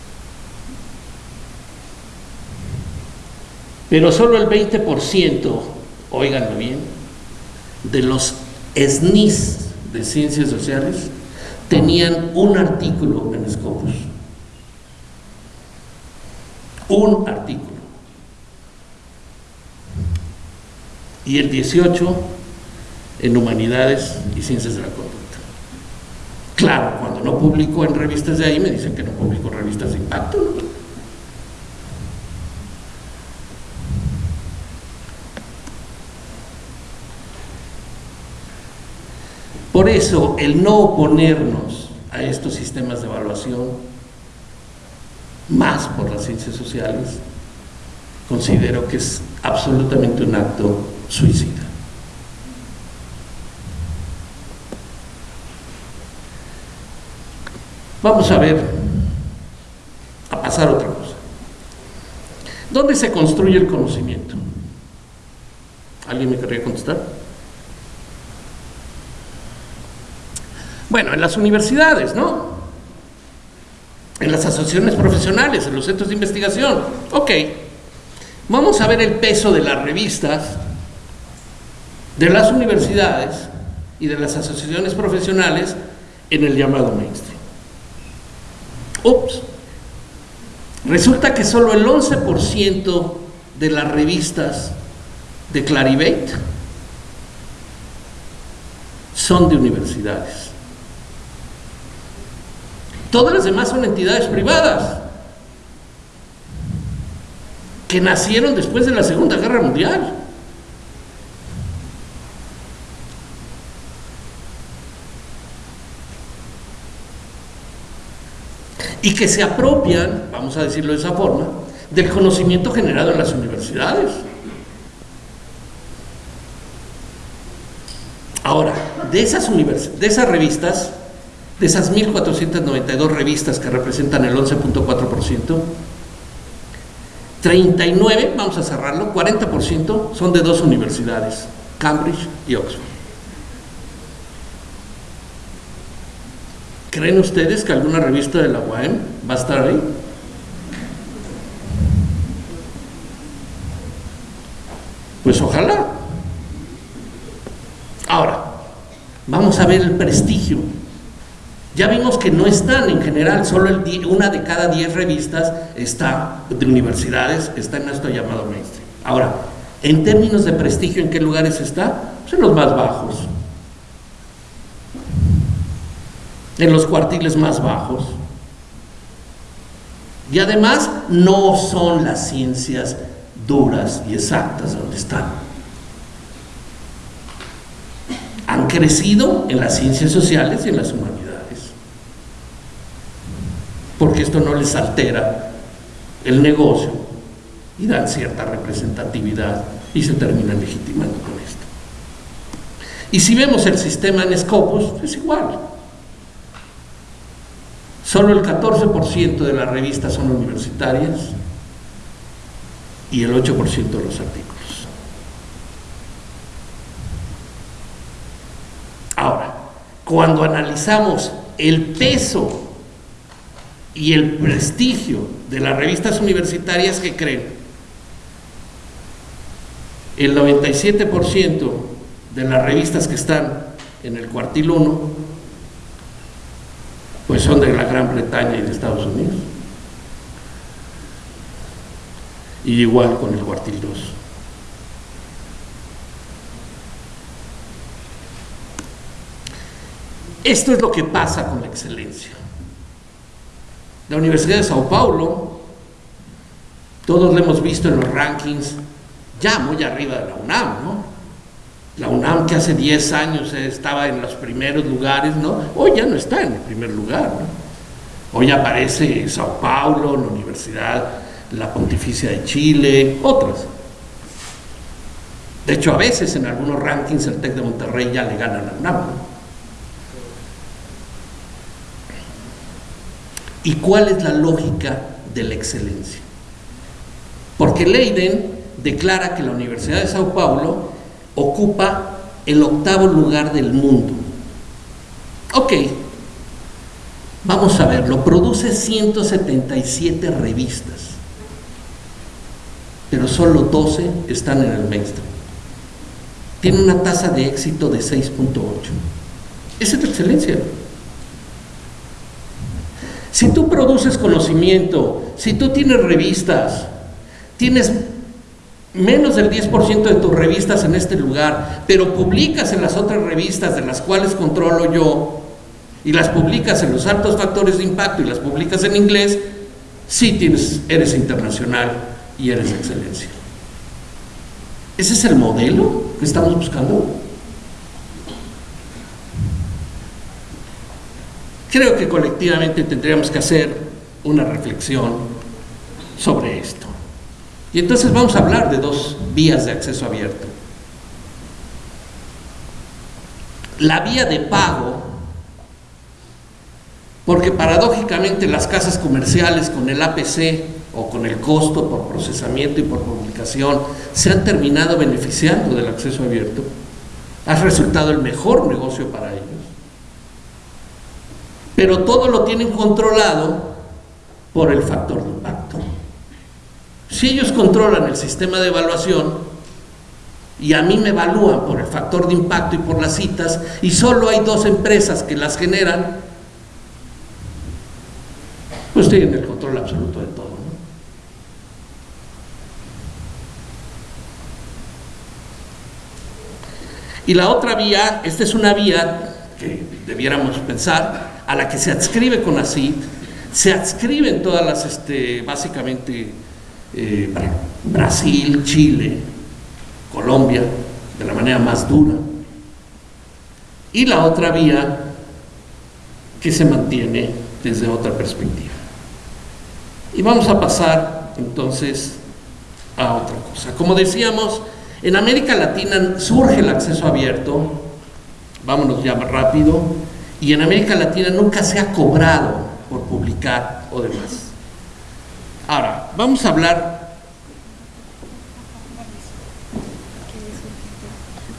Pero solo el 20% óiganlo bien, de los SNIS de Ciencias Sociales, tenían un artículo en Scopus. Un artículo. Y el 18 en Humanidades y Ciencias de la Conducta. Claro, cuando no publico en revistas de ahí me dicen que no publico revistas de impacto. Por eso, el no oponernos a estos sistemas de evaluación, más por las ciencias sociales, considero que es absolutamente un acto suicida. Vamos a ver, a pasar otra cosa. ¿Dónde se construye el conocimiento? ¿Alguien me querría contestar? Bueno, en las universidades, ¿no? En las asociaciones profesionales, en los centros de investigación. Ok, vamos a ver el peso de las revistas, de las universidades y de las asociaciones profesionales en el llamado mainstream. Ups, resulta que solo el 11% de las revistas de Clarivate son de universidades. Todas las demás son entidades privadas que nacieron después de la Segunda Guerra Mundial. Y que se apropian, vamos a decirlo de esa forma, del conocimiento generado en las universidades. Ahora, de esas, de esas revistas, de esas 1.492 revistas que representan el 11.4%, 39, vamos a cerrarlo, 40% son de dos universidades, Cambridge y Oxford. ¿Creen ustedes que alguna revista de la UAM va a estar ahí? Pues ojalá. Ahora, vamos a ver el prestigio ya vimos que no están en general, solo una de cada diez revistas está de universidades, está en esto llamado mainstream. Ahora, en términos de prestigio, ¿en qué lugares está? Pues en los más bajos. En los cuartiles más bajos. Y además no son las ciencias duras y exactas donde están. Han crecido en las ciencias sociales y en las humanidades porque esto no les altera el negocio y dan cierta representatividad y se terminan legitimando con esto. Y si vemos el sistema en Scopus, es igual. Solo el 14% de las revistas son universitarias y el 8% de los artículos. Ahora, cuando analizamos el peso y el prestigio de las revistas universitarias que creen. El 97% de las revistas que están en el cuartil 1 pues son de la Gran Bretaña y de Estados Unidos. Y igual con el cuartil 2. Esto es lo que pasa con la excelencia. La Universidad de Sao Paulo, todos lo hemos visto en los rankings, ya muy arriba de la UNAM, ¿no? La UNAM que hace 10 años estaba en los primeros lugares, ¿no? Hoy ya no está en el primer lugar. Hoy aparece Sao Paulo, la Universidad, la Pontificia de Chile, otras. De hecho, a veces en algunos rankings el TEC de Monterrey ya le gana a la UNAM. ¿Y cuál es la lógica de la excelencia? Porque Leiden declara que la Universidad de Sao Paulo ocupa el octavo lugar del mundo. Ok, vamos a verlo, produce 177 revistas, pero solo 12 están en el mainstream. tiene una tasa de éxito de 6.8. Esa es la excelencia. Si tú produces conocimiento, si tú tienes revistas, tienes menos del 10% de tus revistas en este lugar, pero publicas en las otras revistas de las cuales controlo yo, y las publicas en los altos factores de impacto y las publicas en inglés, sí tienes, eres internacional y eres excelencia. ¿Ese es el modelo que estamos buscando? Creo que colectivamente tendríamos que hacer una reflexión sobre esto. Y entonces vamos a hablar de dos vías de acceso abierto. La vía de pago, porque paradójicamente las casas comerciales con el APC o con el costo por procesamiento y por publicación se han terminado beneficiando del acceso abierto, ha resultado el mejor negocio para ellos. Pero todo lo tienen controlado por el factor de impacto. Si ellos controlan el sistema de evaluación y a mí me evalúan por el factor de impacto y por las citas y solo hay dos empresas que las generan, pues tienen el control absoluto de todo. Y la otra vía, esta es una vía que debiéramos pensar, a la que se adscribe con ACID, se adscriben todas las, este, básicamente, eh, Brasil, Chile, Colombia, de la manera más dura. Y la otra vía que se mantiene desde otra perspectiva. Y vamos a pasar entonces a otra cosa. Como decíamos, en América Latina surge el acceso abierto, vámonos ya rápido, y en América Latina nunca se ha cobrado por publicar o demás. Ahora, vamos a hablar...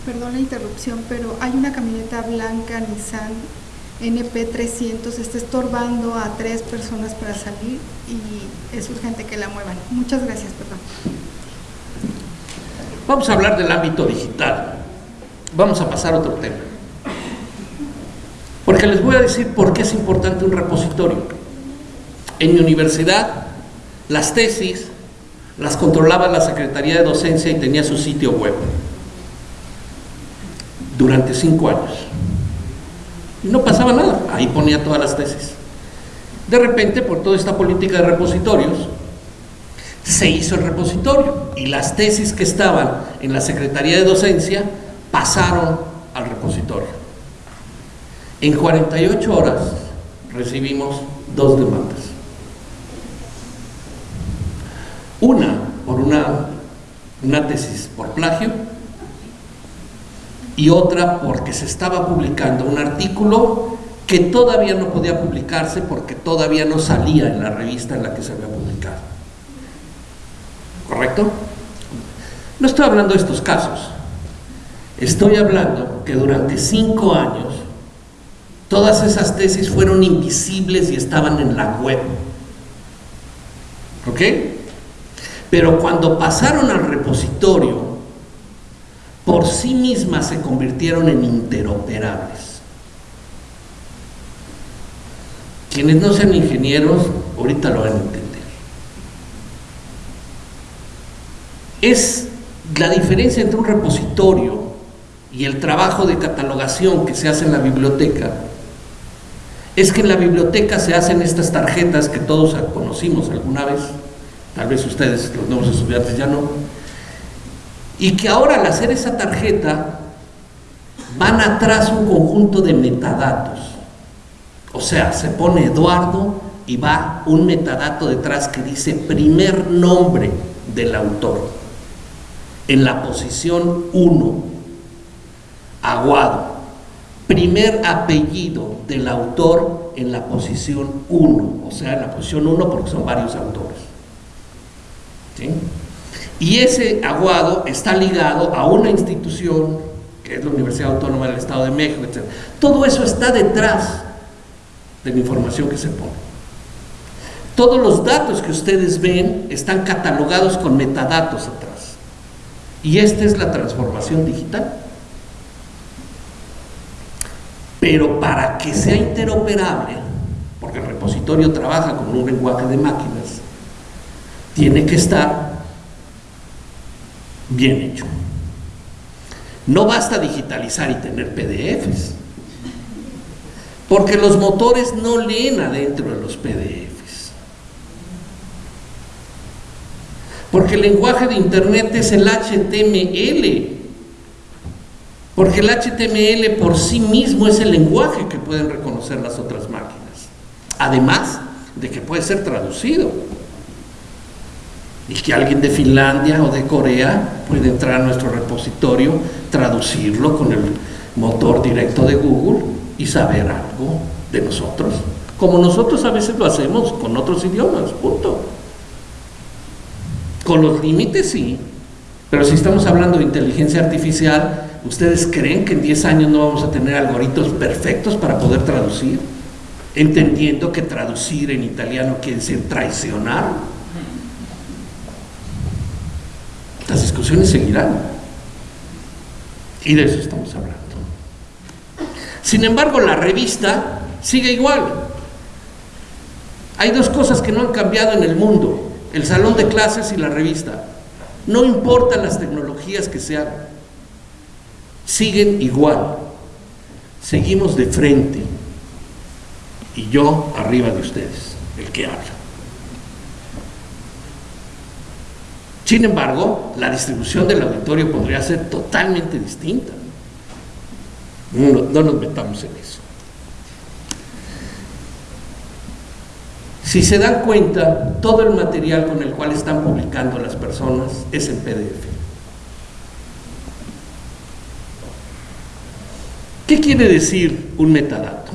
Perdón la interrupción, pero hay una camioneta blanca Nissan NP300, está estorbando a tres personas para salir y es urgente que la muevan. Muchas gracias, perdón. Vamos a hablar del ámbito digital. Vamos a pasar a otro tema. Porque les voy a decir por qué es importante un repositorio. En mi universidad, las tesis las controlaba la Secretaría de Docencia y tenía su sitio web durante cinco años. No pasaba nada, ahí ponía todas las tesis. De repente, por toda esta política de repositorios, se hizo el repositorio y las tesis que estaban en la Secretaría de Docencia pasaron al repositorio. En 48 horas recibimos dos demandas. Una por una, tesis por plagio y otra porque se estaba publicando un artículo que todavía no podía publicarse porque todavía no salía en la revista en la que se había publicado. ¿Correcto? No estoy hablando de estos casos. Estoy hablando que durante cinco años todas esas tesis fueron invisibles y estaban en la web. ¿Ok? Pero cuando pasaron al repositorio, por sí mismas se convirtieron en interoperables. Quienes no sean ingenieros, ahorita lo van a entender. es la diferencia entre un repositorio y el trabajo de catalogación que se hace en la biblioteca es que en la biblioteca se hacen estas tarjetas que todos conocimos alguna vez, tal vez ustedes, los nuevos estudiantes, ya no, y que ahora al hacer esa tarjeta van atrás un conjunto de metadatos. O sea, se pone Eduardo y va un metadato detrás que dice primer nombre del autor en la posición 1, Aguado. Primer apellido del autor en la posición 1, o sea, en la posición 1 porque son varios autores. Y ese Aguado está ligado a una institución, que es la Universidad Autónoma del Estado de México, etc. Todo eso está detrás de la información que se pone. Todos los datos que ustedes ven están catalogados con metadatos atrás. Y esta es la transformación digital. Pero para que sea interoperable, porque el repositorio trabaja con un lenguaje de máquinas, tiene que estar bien hecho. No basta digitalizar y tener PDFs, porque los motores no leen adentro de los PDFs. Porque el lenguaje de Internet es el HTML. Porque el HTML por sí mismo es el lenguaje que pueden reconocer las otras máquinas. Además de que puede ser traducido. Y que alguien de Finlandia o de Corea puede entrar a nuestro repositorio, traducirlo con el motor directo de Google y saber algo de nosotros. Como nosotros a veces lo hacemos con otros idiomas, punto. Con los límites sí, pero si estamos hablando de inteligencia artificial, ¿ustedes creen que en 10 años no vamos a tener algoritmos perfectos para poder traducir? Entendiendo que traducir en italiano quiere decir traicionar Las discusiones seguirán. Y de eso estamos hablando. Sin embargo, la revista sigue igual. Hay dos cosas que no han cambiado en el mundo, el salón de clases y la revista. No importan las tecnologías que se hagan, siguen igual. Seguimos de frente y yo arriba de ustedes, el que habla. Sin embargo, la distribución del auditorio podría ser totalmente distinta. No, nos metamos en eso. Si se dan cuenta, todo el material con el cual están publicando las personas es en PDF. ¿Qué quiere decir un metadato?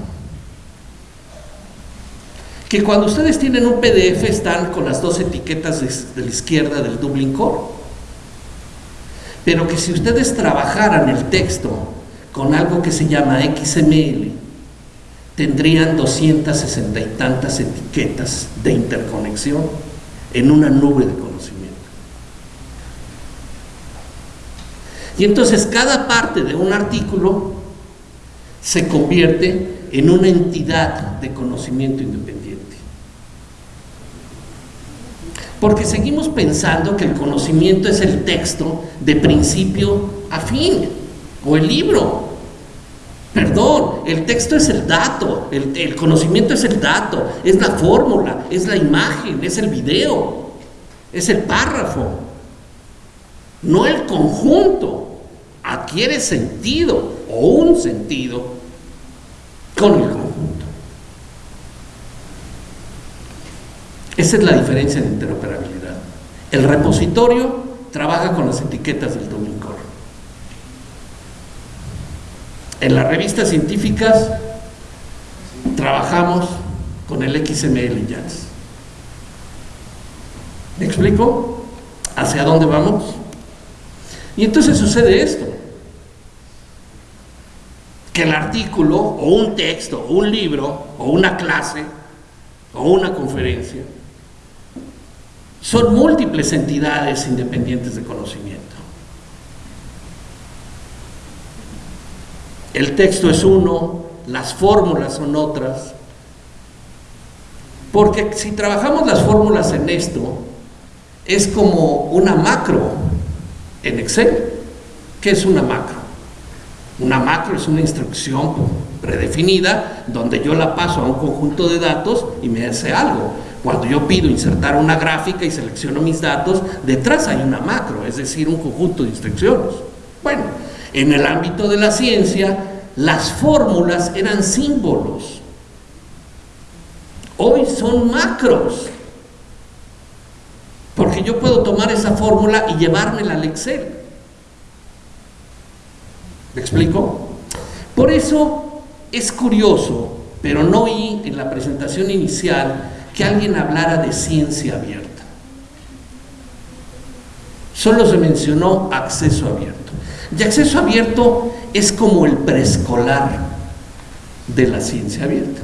que cuando ustedes tienen un PDF están con las dos etiquetas de, la izquierda del Dublin Core. Pero que si ustedes trabajaran el texto con algo que se llama XML, tendrían 260 y tantas etiquetas de interconexión en una nube de conocimiento. Y entonces cada parte de un artículo se convierte en una entidad de conocimiento independiente. Porque seguimos pensando que el conocimiento es el texto de principio a fin, o el libro. Perdón, el texto es el dato, el, conocimiento es el dato, es la fórmula, es la imagen, es el video, es el párrafo, no el conjunto. Adquiere sentido o un sentido con el conjunto. Esa es la diferencia de interoperabilidad. El repositorio trabaja con las etiquetas del Domain Core. En las revistas científicas trabajamos con el XML JAX. ¿Me explico? ¿Hacia dónde vamos? Y entonces sucede esto. Que el artículo o un texto o un libro o una clase o una conferencia son múltiples entidades independientes de conocimiento. El texto es uno, las fórmulas son otras, porque si trabajamos las fórmulas en esto, es como una macro en Excel. ¿Qué es una macro? Una macro es una instrucción predefinida donde yo la paso a un conjunto de datos y me hace algo. Cuando yo pido insertar una gráfica y selecciono mis datos, detrás hay una macro, es decir, un conjunto de instrucciones. Bueno, en el ámbito de la ciencia, las fórmulas eran símbolos. Hoy son macros. Porque yo puedo tomar esa fórmula y llevármela al Excel. ¿Me explico? Por eso es curioso, pero no oí en la presentación inicial que alguien hablara de ciencia abierta. Solo se mencionó acceso abierto. Y acceso abierto es como el preescolar de la ciencia abierta.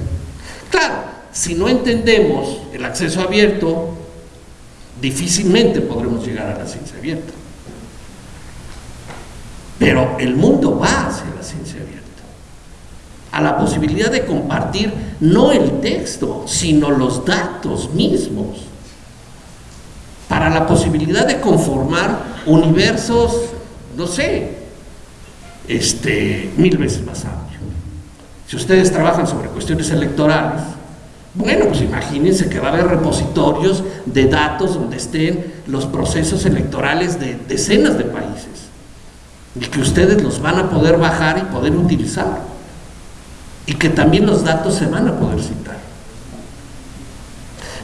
Claro, si no entendemos el acceso abierto, difícilmente podremos llegar a la ciencia abierta. Pero el mundo va hacia la ciencia abierta. a la posibilidad de compartir no el texto, sino los datos mismos, para la posibilidad de conformar universos, no sé, este, mil veces más amplios. Si ustedes trabajan sobre cuestiones electorales, bueno, pues imagínense que va a haber repositorios de datos donde estén los procesos electorales de decenas de países y que ustedes los van a poder bajar y poder utilizar y que también los datos se van a poder citar.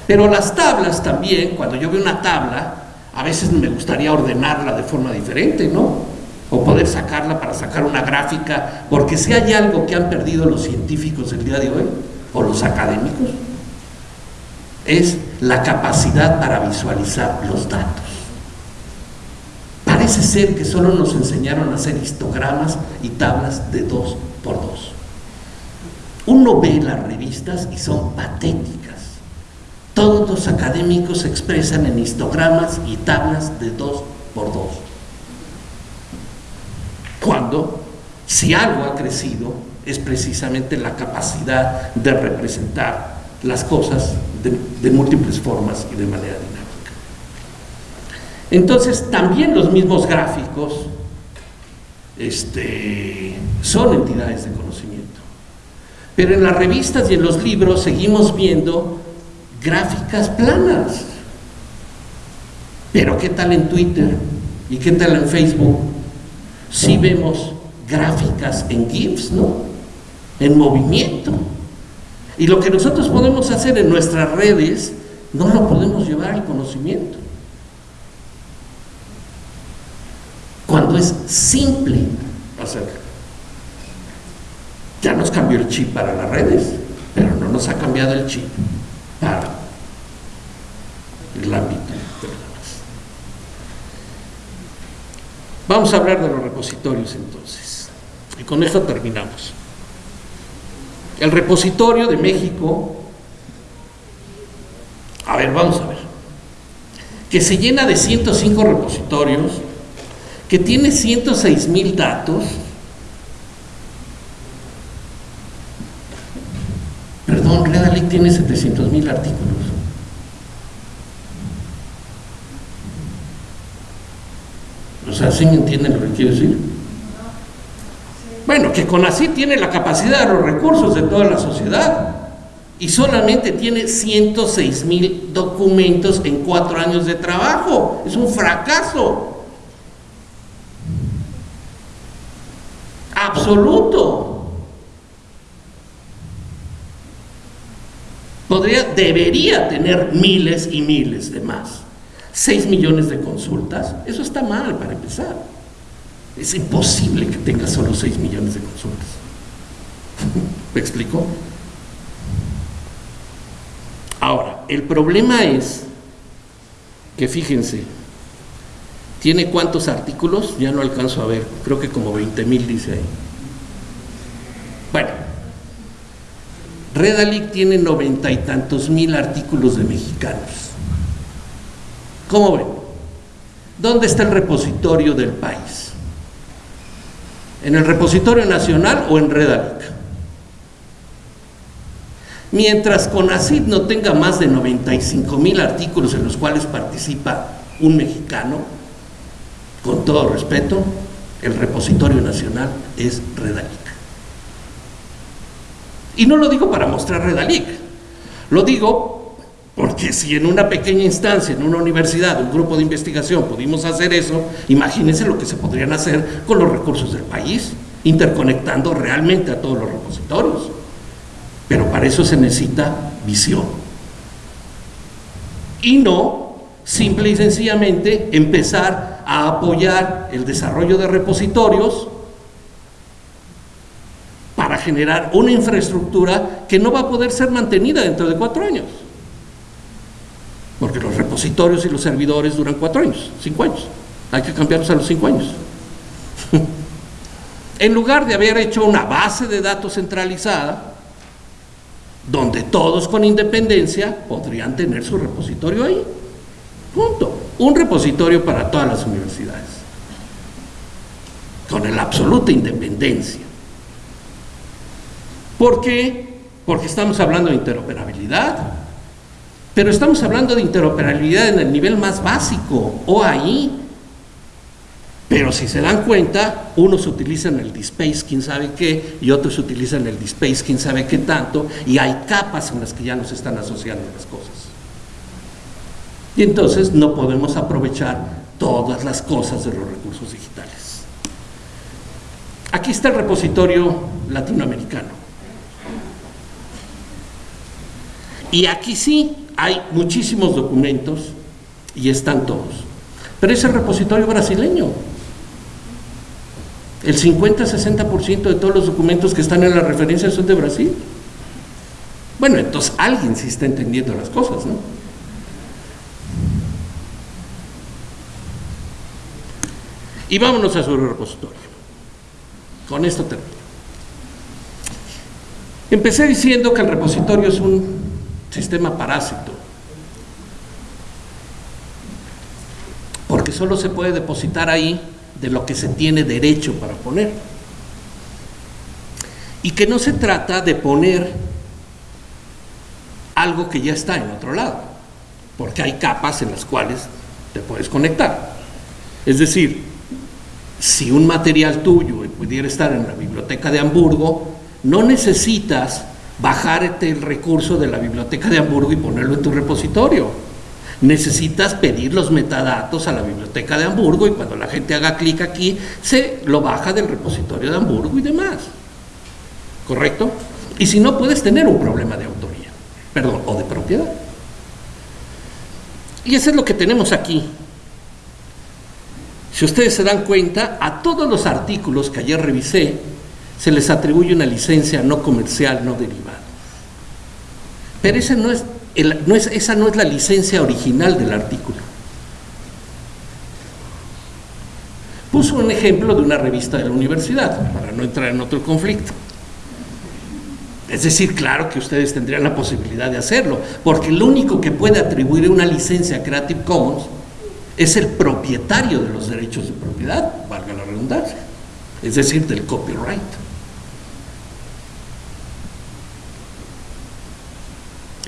Pero las tablas también, cuando yo veo una tabla, a veces me gustaría ordenarla de forma diferente, ¿no? O poder sacarla para sacar una gráfica, porque si hay algo que han perdido los científicos el día de hoy, o los académicos, es la capacidad para visualizar los datos. Parece ser que solo nos enseñaron a hacer histogramas y tablas de dos por dos. Uno ve las revistas y son patéticas. Todos los académicos se expresan en histogramas y tablas de dos por dos. Cuando, si algo ha crecido, es precisamente la capacidad de representar las cosas de, múltiples formas y de manera dinámica. Entonces, también los mismos gráficos este, son entidades de conocimiento. Pero en las revistas y en los libros seguimos viendo gráficas planas. Pero ¿qué tal en Twitter? ¿Y qué tal en Facebook? Si vemos gráficas en GIFs, ¿no? en movimiento. Y lo que nosotros podemos hacer en nuestras redes, no lo podemos llevar al conocimiento. Cuando es simple hacerlo. Ya nos cambió el chip para las redes, pero no nos ha cambiado el chip para el ámbito Vamos a hablar de los repositorios entonces. Y con esto terminamos. El repositorio de México, a ver, vamos a ver, que se llena de 105 repositorios, que tiene 106 mil datos, perdón, Redalic tiene 700 mil artículos. Sea, ¿sí me entienden lo que quiero decir? Bueno, que así tiene la capacidad de los recursos de toda la sociedad y solamente tiene 106 mil documentos en cuatro años de trabajo. Es un fracaso. Absoluto. Podría, debería tener miles y miles de más. 6 millones de consultas, eso está mal para empezar. Es imposible que tenga solo 6 millones de consultas. ¿Me explico? Ahora, el problema es que fíjense, ¿tiene cuántos artículos? Ya no alcanzo a ver, creo que como 20 mil dice ahí. Bueno, Redalic tiene noventa y tantos mil artículos de mexicanos. ¿Cómo ven? ¿Dónde está el repositorio del país? en el repositorio nacional o en Redalic. Mientras CONACID no tenga más de 95 mil artículos en los cuales participa un mexicano, con todo respeto, el repositorio nacional es Redalic. Y no lo digo para mostrar Redalic, lo digo porque si en una pequeña instancia, en una universidad, un grupo de investigación pudimos hacer eso, imagínense lo que se podrían hacer con los recursos del país, interconectando realmente a todos los repositorios. Pero para eso se necesita visión. Y no simple y sencillamente empezar a apoyar el desarrollo de repositorios para generar una infraestructura que no va a poder ser mantenida dentro de cuatro años porque los repositorios y los servidores duran cuatro años, cinco años. Hay que cambiarlos a los cinco años. en lugar de haber hecho una base de datos centralizada, donde todos con independencia podrían tener su repositorio ahí. Punto. Un repositorio para todas las universidades. Con la absoluta independencia. ¿Por qué? Porque estamos hablando de interoperabilidad. Pero estamos hablando de interoperabilidad en el nivel más básico, o ahí. Pero si se dan cuenta, unos utilizan el DSpace quién sabe qué, y otros utilizan el DSpace quién sabe qué tanto, y hay capas en las que ya nos están asociando las cosas. Y entonces no podemos aprovechar todas las cosas de los recursos digitales. Aquí está el repositorio latinoamericano. Y aquí sí hay muchísimos documentos y están todos. Pero es el repositorio brasileño. El 50-60% de todos los documentos que están en la referencia son de Brasil. Bueno, entonces alguien sí está entendiendo las cosas, ¿no? Y vámonos a su repositorio. Con esto termino. Empecé diciendo que el repositorio es un sistema parásito. Porque solo se puede depositar ahí de lo que se tiene derecho para poner. Y que no se trata de poner algo que ya está en otro lado, porque hay capas en las cuales te puedes conectar. Es decir, si un material tuyo pudiera estar en la biblioteca de Hamburgo, no necesitas bajarte el recurso de la biblioteca de Hamburgo y ponerlo en tu repositorio. Necesitas pedir los metadatos a la biblioteca de Hamburgo y cuando la gente haga clic aquí, se lo baja del repositorio de Hamburgo y demás. ¿Correcto? Y si no, puedes tener un problema de autoría, perdón, o de propiedad. Y eso es lo que tenemos aquí. Si ustedes se dan cuenta, a todos los artículos que ayer revisé, se les atribuye una licencia no comercial, no derivada. Pero esa no es, no es, esa no es la licencia original del artículo. Puso un ejemplo de una revista de la universidad, para no entrar en otro conflicto. Es decir, claro que ustedes tendrían la posibilidad de hacerlo, porque el único que puede atribuir una licencia a Creative Commons es el propietario de los derechos de propiedad, valga la redundancia, es decir, del copyright.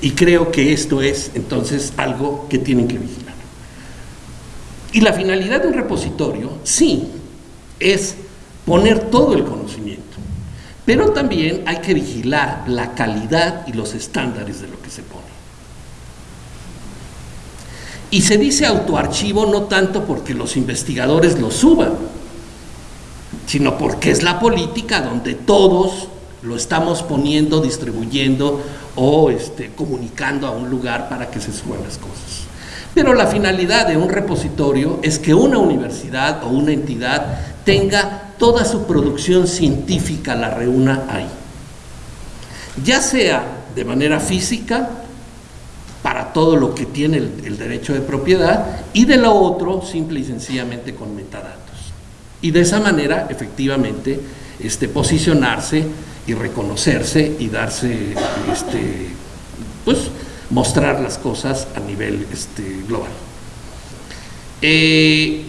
Y creo que esto es entonces algo que tienen que vigilar. Y la finalidad de un repositorio, sí, es poner todo el conocimiento, pero también hay que vigilar la calidad y los estándares de lo que se pone. Y se dice autoarchivo no tanto porque los investigadores lo suban, sino porque es la política donde todos lo estamos poniendo, distribuyendo o este, comunicando a un lugar para que se suban las cosas. Pero la finalidad de un repositorio es que una universidad o una entidad tenga toda su producción científica, la reúna ahí. Ya sea de manera física, para todo lo que tiene el, derecho de propiedad, y de lo otro, simple y sencillamente con metadatos. Y de esa manera, efectivamente, este, posicionarse y reconocerse y darse, este, pues, mostrar las cosas a nivel este, global. Eh,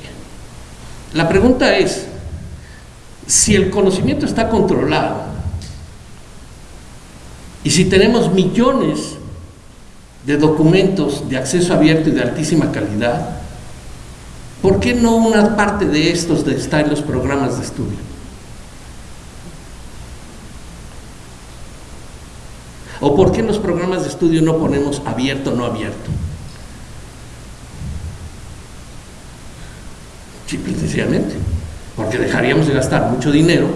la pregunta es, si el conocimiento está controlado y si tenemos millones de documentos de acceso abierto y de altísima calidad, ¿por qué no una parte de estos está en los programas de estudio? ¿O por qué en los programas de estudio no ponemos abierto o no abierto? Simple y sencillamente, porque dejaríamos de gastar mucho dinero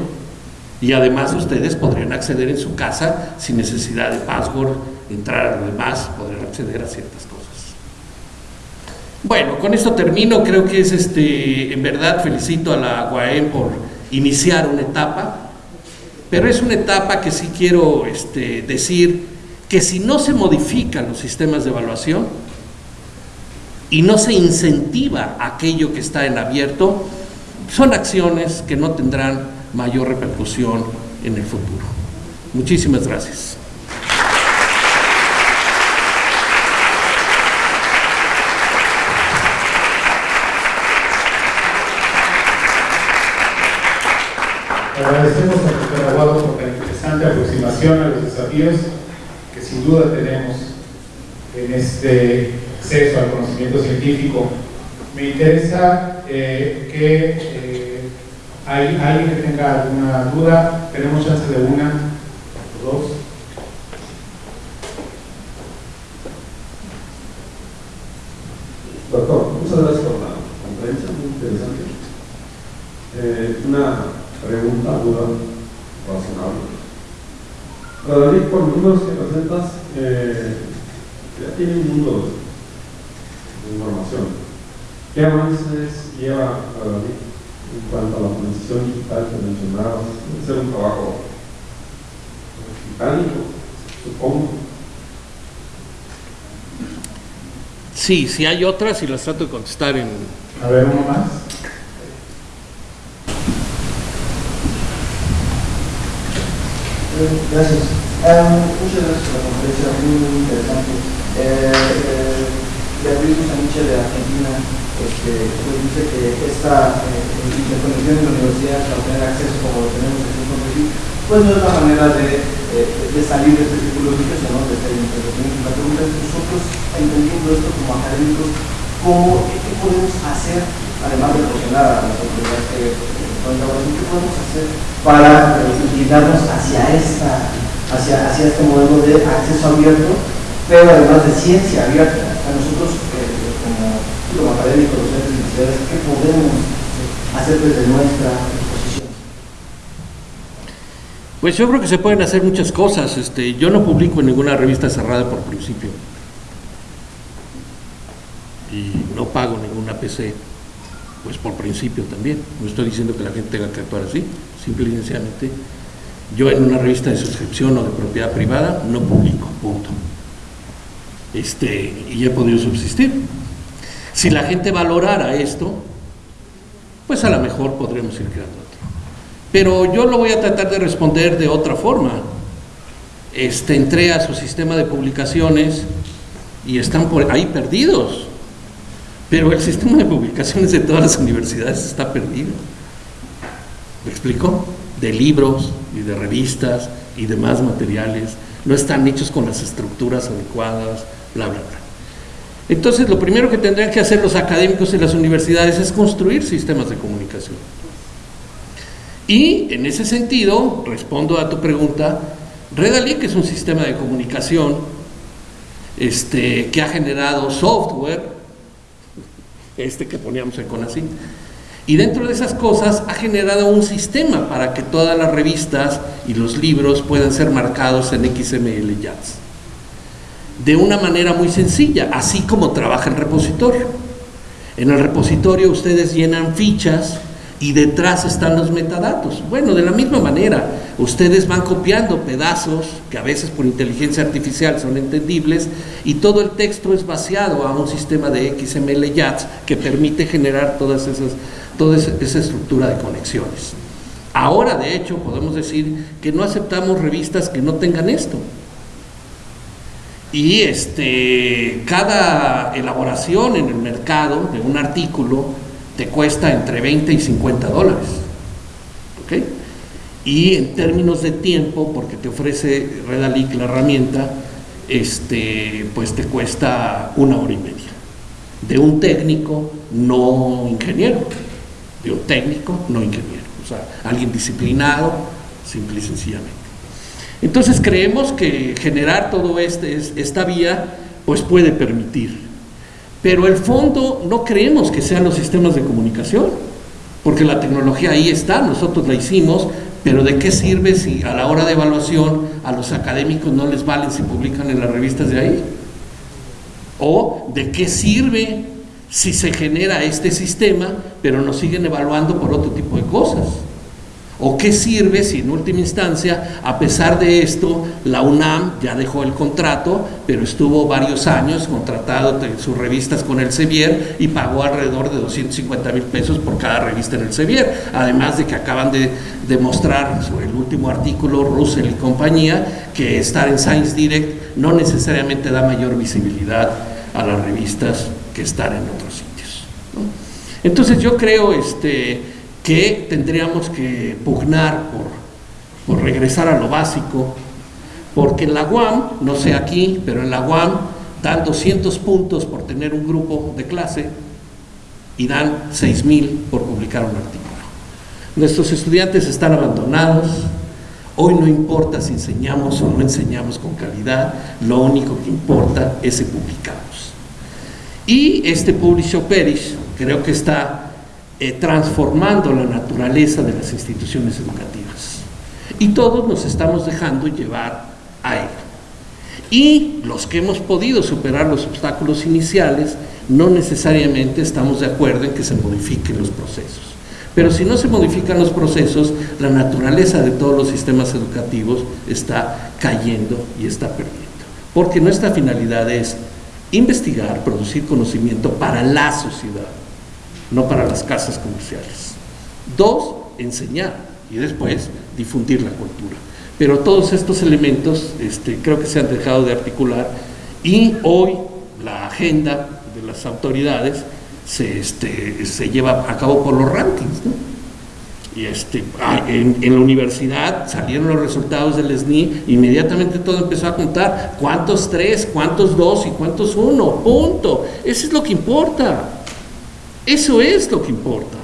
y además ustedes podrían acceder en su casa sin necesidad de password, entrar a lo demás, podrían acceder a ciertas cosas. Bueno, con esto termino, creo que es este, en verdad felicito a la UAM por iniciar una etapa, pero es una etapa que sí quiero este, decir que si no se modifican los sistemas de evaluación y no se incentiva aquello que está en abierto, son acciones que no tendrán mayor repercusión en el futuro. Muchísimas gracias. Agradecemos a doctor Aguado por la interesante aproximación a los desafíos que sin duda tenemos en este acceso al conocimiento científico. Me interesa eh, que eh, hay alguien que tenga alguna duda, tenemos chance de una o dos. Doctor, muchas gracias por la conferencia, muy interesante. Eh, una pregunta, duda razonable. David, por números que presentas, eh, ya tiene un mundo de información. ¿Qué avances lleva a David en cuanto a la transición digital que mencionabas? Debe ser un trabajo titánico, supongo. Sí, si hay otras y las trato de contestar en... A ver, uno más. Gracias. Muchas gracias por la conferencia, muy, interesante. Eh, eh, Beatriz Busaniche de Argentina este, pues dice que esta eh, interconexión de la universidad para tener acceso como lo tenemos aquí en Conferencia, pues no es la manera de, eh, de salir de este círculo vicioso, ¿no? de este entretenimiento. La pregunta es, nosotros, entendiendo esto como académicos, ¿cómo, ¿qué podemos hacer, además de presionar a las autoridades que ¿qué podemos hacer para eh, inclinarnos hacia, esta, hacia, hacia este modelo de acceso abierto, pero además de ciencia abierta? A nosotros, eh, como, como académicos, docentes y universidades, ¿qué podemos hacer desde nuestra exposición? Pues yo creo que se pueden hacer muchas cosas. Este, yo no publico en ninguna revista cerrada por principio. Y no pago ninguna PC, pues por principio también. No estoy diciendo que la gente tenga que actuar así, simple y sencillamente. Yo en una revista de suscripción o de propiedad privada no publico, punto. Este, y he podido subsistir. Si la gente valorara esto, pues a lo mejor podremos ir creando otro. Pero yo lo voy a tratar de responder de otra forma. Este, entré a su sistema de publicaciones y están por ahí perdidos. Pero el sistema de publicaciones de todas las universidades está perdido. ¿Me explico? De libros y de revistas y demás materiales. No están hechos con las estructuras adecuadas, bla, bla, bla. Entonces, lo primero que tendrían que hacer los académicos y las universidades es construir sistemas de comunicación. Y en ese sentido, respondo a tu pregunta, Redalic es un sistema de comunicación este, que ha generado software, este que poníamos en Conacin, y dentro de esas cosas ha generado un sistema para que todas las revistas y los libros puedan ser marcados en XML JATS de una manera muy sencilla, así como trabaja el repositorio. En el repositorio ustedes llenan fichas y detrás están los metadatos. Bueno, de la misma manera, ustedes van copiando pedazos que a veces por inteligencia artificial son entendibles y todo el texto es vaciado a un sistema de XML JATS que permite generar todas esas, toda esa estructura de conexiones. Ahora, de hecho, podemos decir que no aceptamos revistas que no tengan esto y este, cada elaboración en el mercado de un artículo te cuesta entre 20 y 50 dólares. ¿ok? Y en términos de tiempo, porque te ofrece Redalic la herramienta, este, pues te cuesta una hora y media. De un técnico, no ingeniero. De un técnico, no ingeniero. O sea, alguien disciplinado, simple y sencillamente. Entonces creemos que generar todo este, esta vía pues puede permitir. Pero el fondo no creemos que sean los sistemas de comunicación, porque la tecnología ahí está, nosotros la hicimos, pero ¿de qué sirve si a la hora de evaluación a los académicos no les valen si publican en las revistas de ahí? ¿O de qué sirve si se genera este sistema, pero nos siguen evaluando por otro tipo de cosas? ¿O qué sirve si en última instancia, a pesar de esto, la UNAM ya dejó el contrato, pero estuvo varios años contratado sus revistas con el Sevier y pagó alrededor de 250 mil pesos por cada revista en el Sevier? Además de que acaban de demostrar sobre el último artículo, Russell y compañía, que estar en Science Direct no necesariamente da mayor visibilidad a las revistas que estar en otros sitios. Entonces yo creo este, que tendríamos que pugnar por, por regresar a lo básico Porque en la UAM, no sé aquí, pero en la UAM dan 200 puntos por tener un grupo de clase y dan 6.000 por publicar un artículo. Nuestros estudiantes están abandonados, hoy no importa si enseñamos o no enseñamos con calidad, lo único que importa es si publicamos. Y este Publish Perish creo que está eh, transformando la naturaleza de las instituciones educativas. Y todos nos estamos dejando llevar a ello. Y los que hemos podido superar los obstáculos iniciales, no necesariamente estamos de acuerdo en que se modifiquen los procesos. Pero si no se modifican los procesos, la naturaleza de todos los sistemas educativos está cayendo y está perdiendo. Porque nuestra finalidad es investigar, producir conocimiento para la sociedad, no para las casas comerciales. Dos, enseñar y después difundir la cultura. Pero todos estos elementos este, creo que se han dejado de articular y hoy la agenda de las autoridades se, este, se lleva a cabo por los rankings. Y este, ah, en, en, la universidad salieron los resultados del SNI, inmediatamente todo empezó a contar cuántos tres, cuántos dos y cuántos uno, punto. Eso es lo que importa. Eso es lo que importa.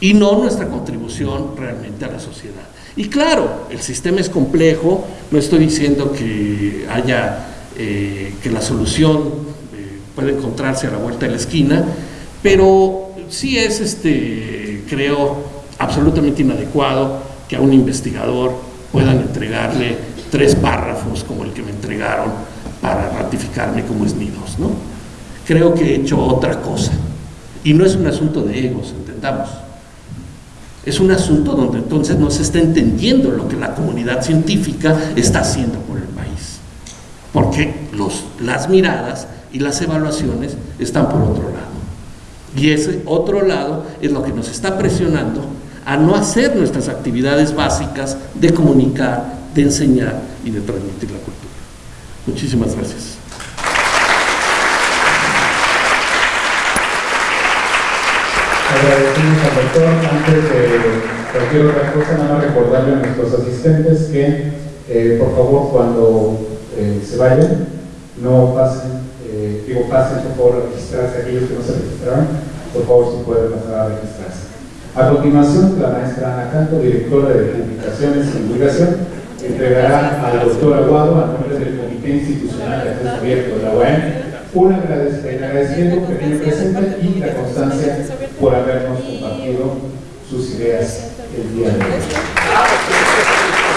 Y no nuestra contribución realmente a la sociedad. Y claro, el sistema es complejo, no estoy diciendo que haya, eh, que la solución eh, puede encontrarse a la vuelta de la esquina, pero sí es, este, creo, absolutamente inadecuado que a un investigador puedan entregarle tres párrafos como el que me entregaron para ratificarme como esnidos, ¿no? Creo que he hecho otra cosa. Y no es un asunto de egos, entendamos. Es un asunto donde entonces no se está entendiendo lo que la comunidad científica está haciendo por el país. Porque los, las miradas y las evaluaciones están por otro lado. Y ese otro lado es lo que nos está presionando a no hacer nuestras actividades básicas de comunicar, de enseñar y de transmitir la cultura. Muchísimas gracias. Agradecemos al doctor. Antes de cualquier otra cosa, nada más recordarle a nuestros asistentes que, eh, por favor, cuando eh, se vayan, no pasen, eh, digo, pasen por favor a registrarse aquellos que no se registraron, por favor, si pueden pasar a registrarse. A continuación, la maestra Ana Canto, directora de Comunicaciones y Divulgación, entregará al doctor Aguado, a nombre del Comité Institucional de Acceso Abierto de la UAM, un agradecimiento que tiene presente y la constancia por habernos compartido sus ideas el día de hoy.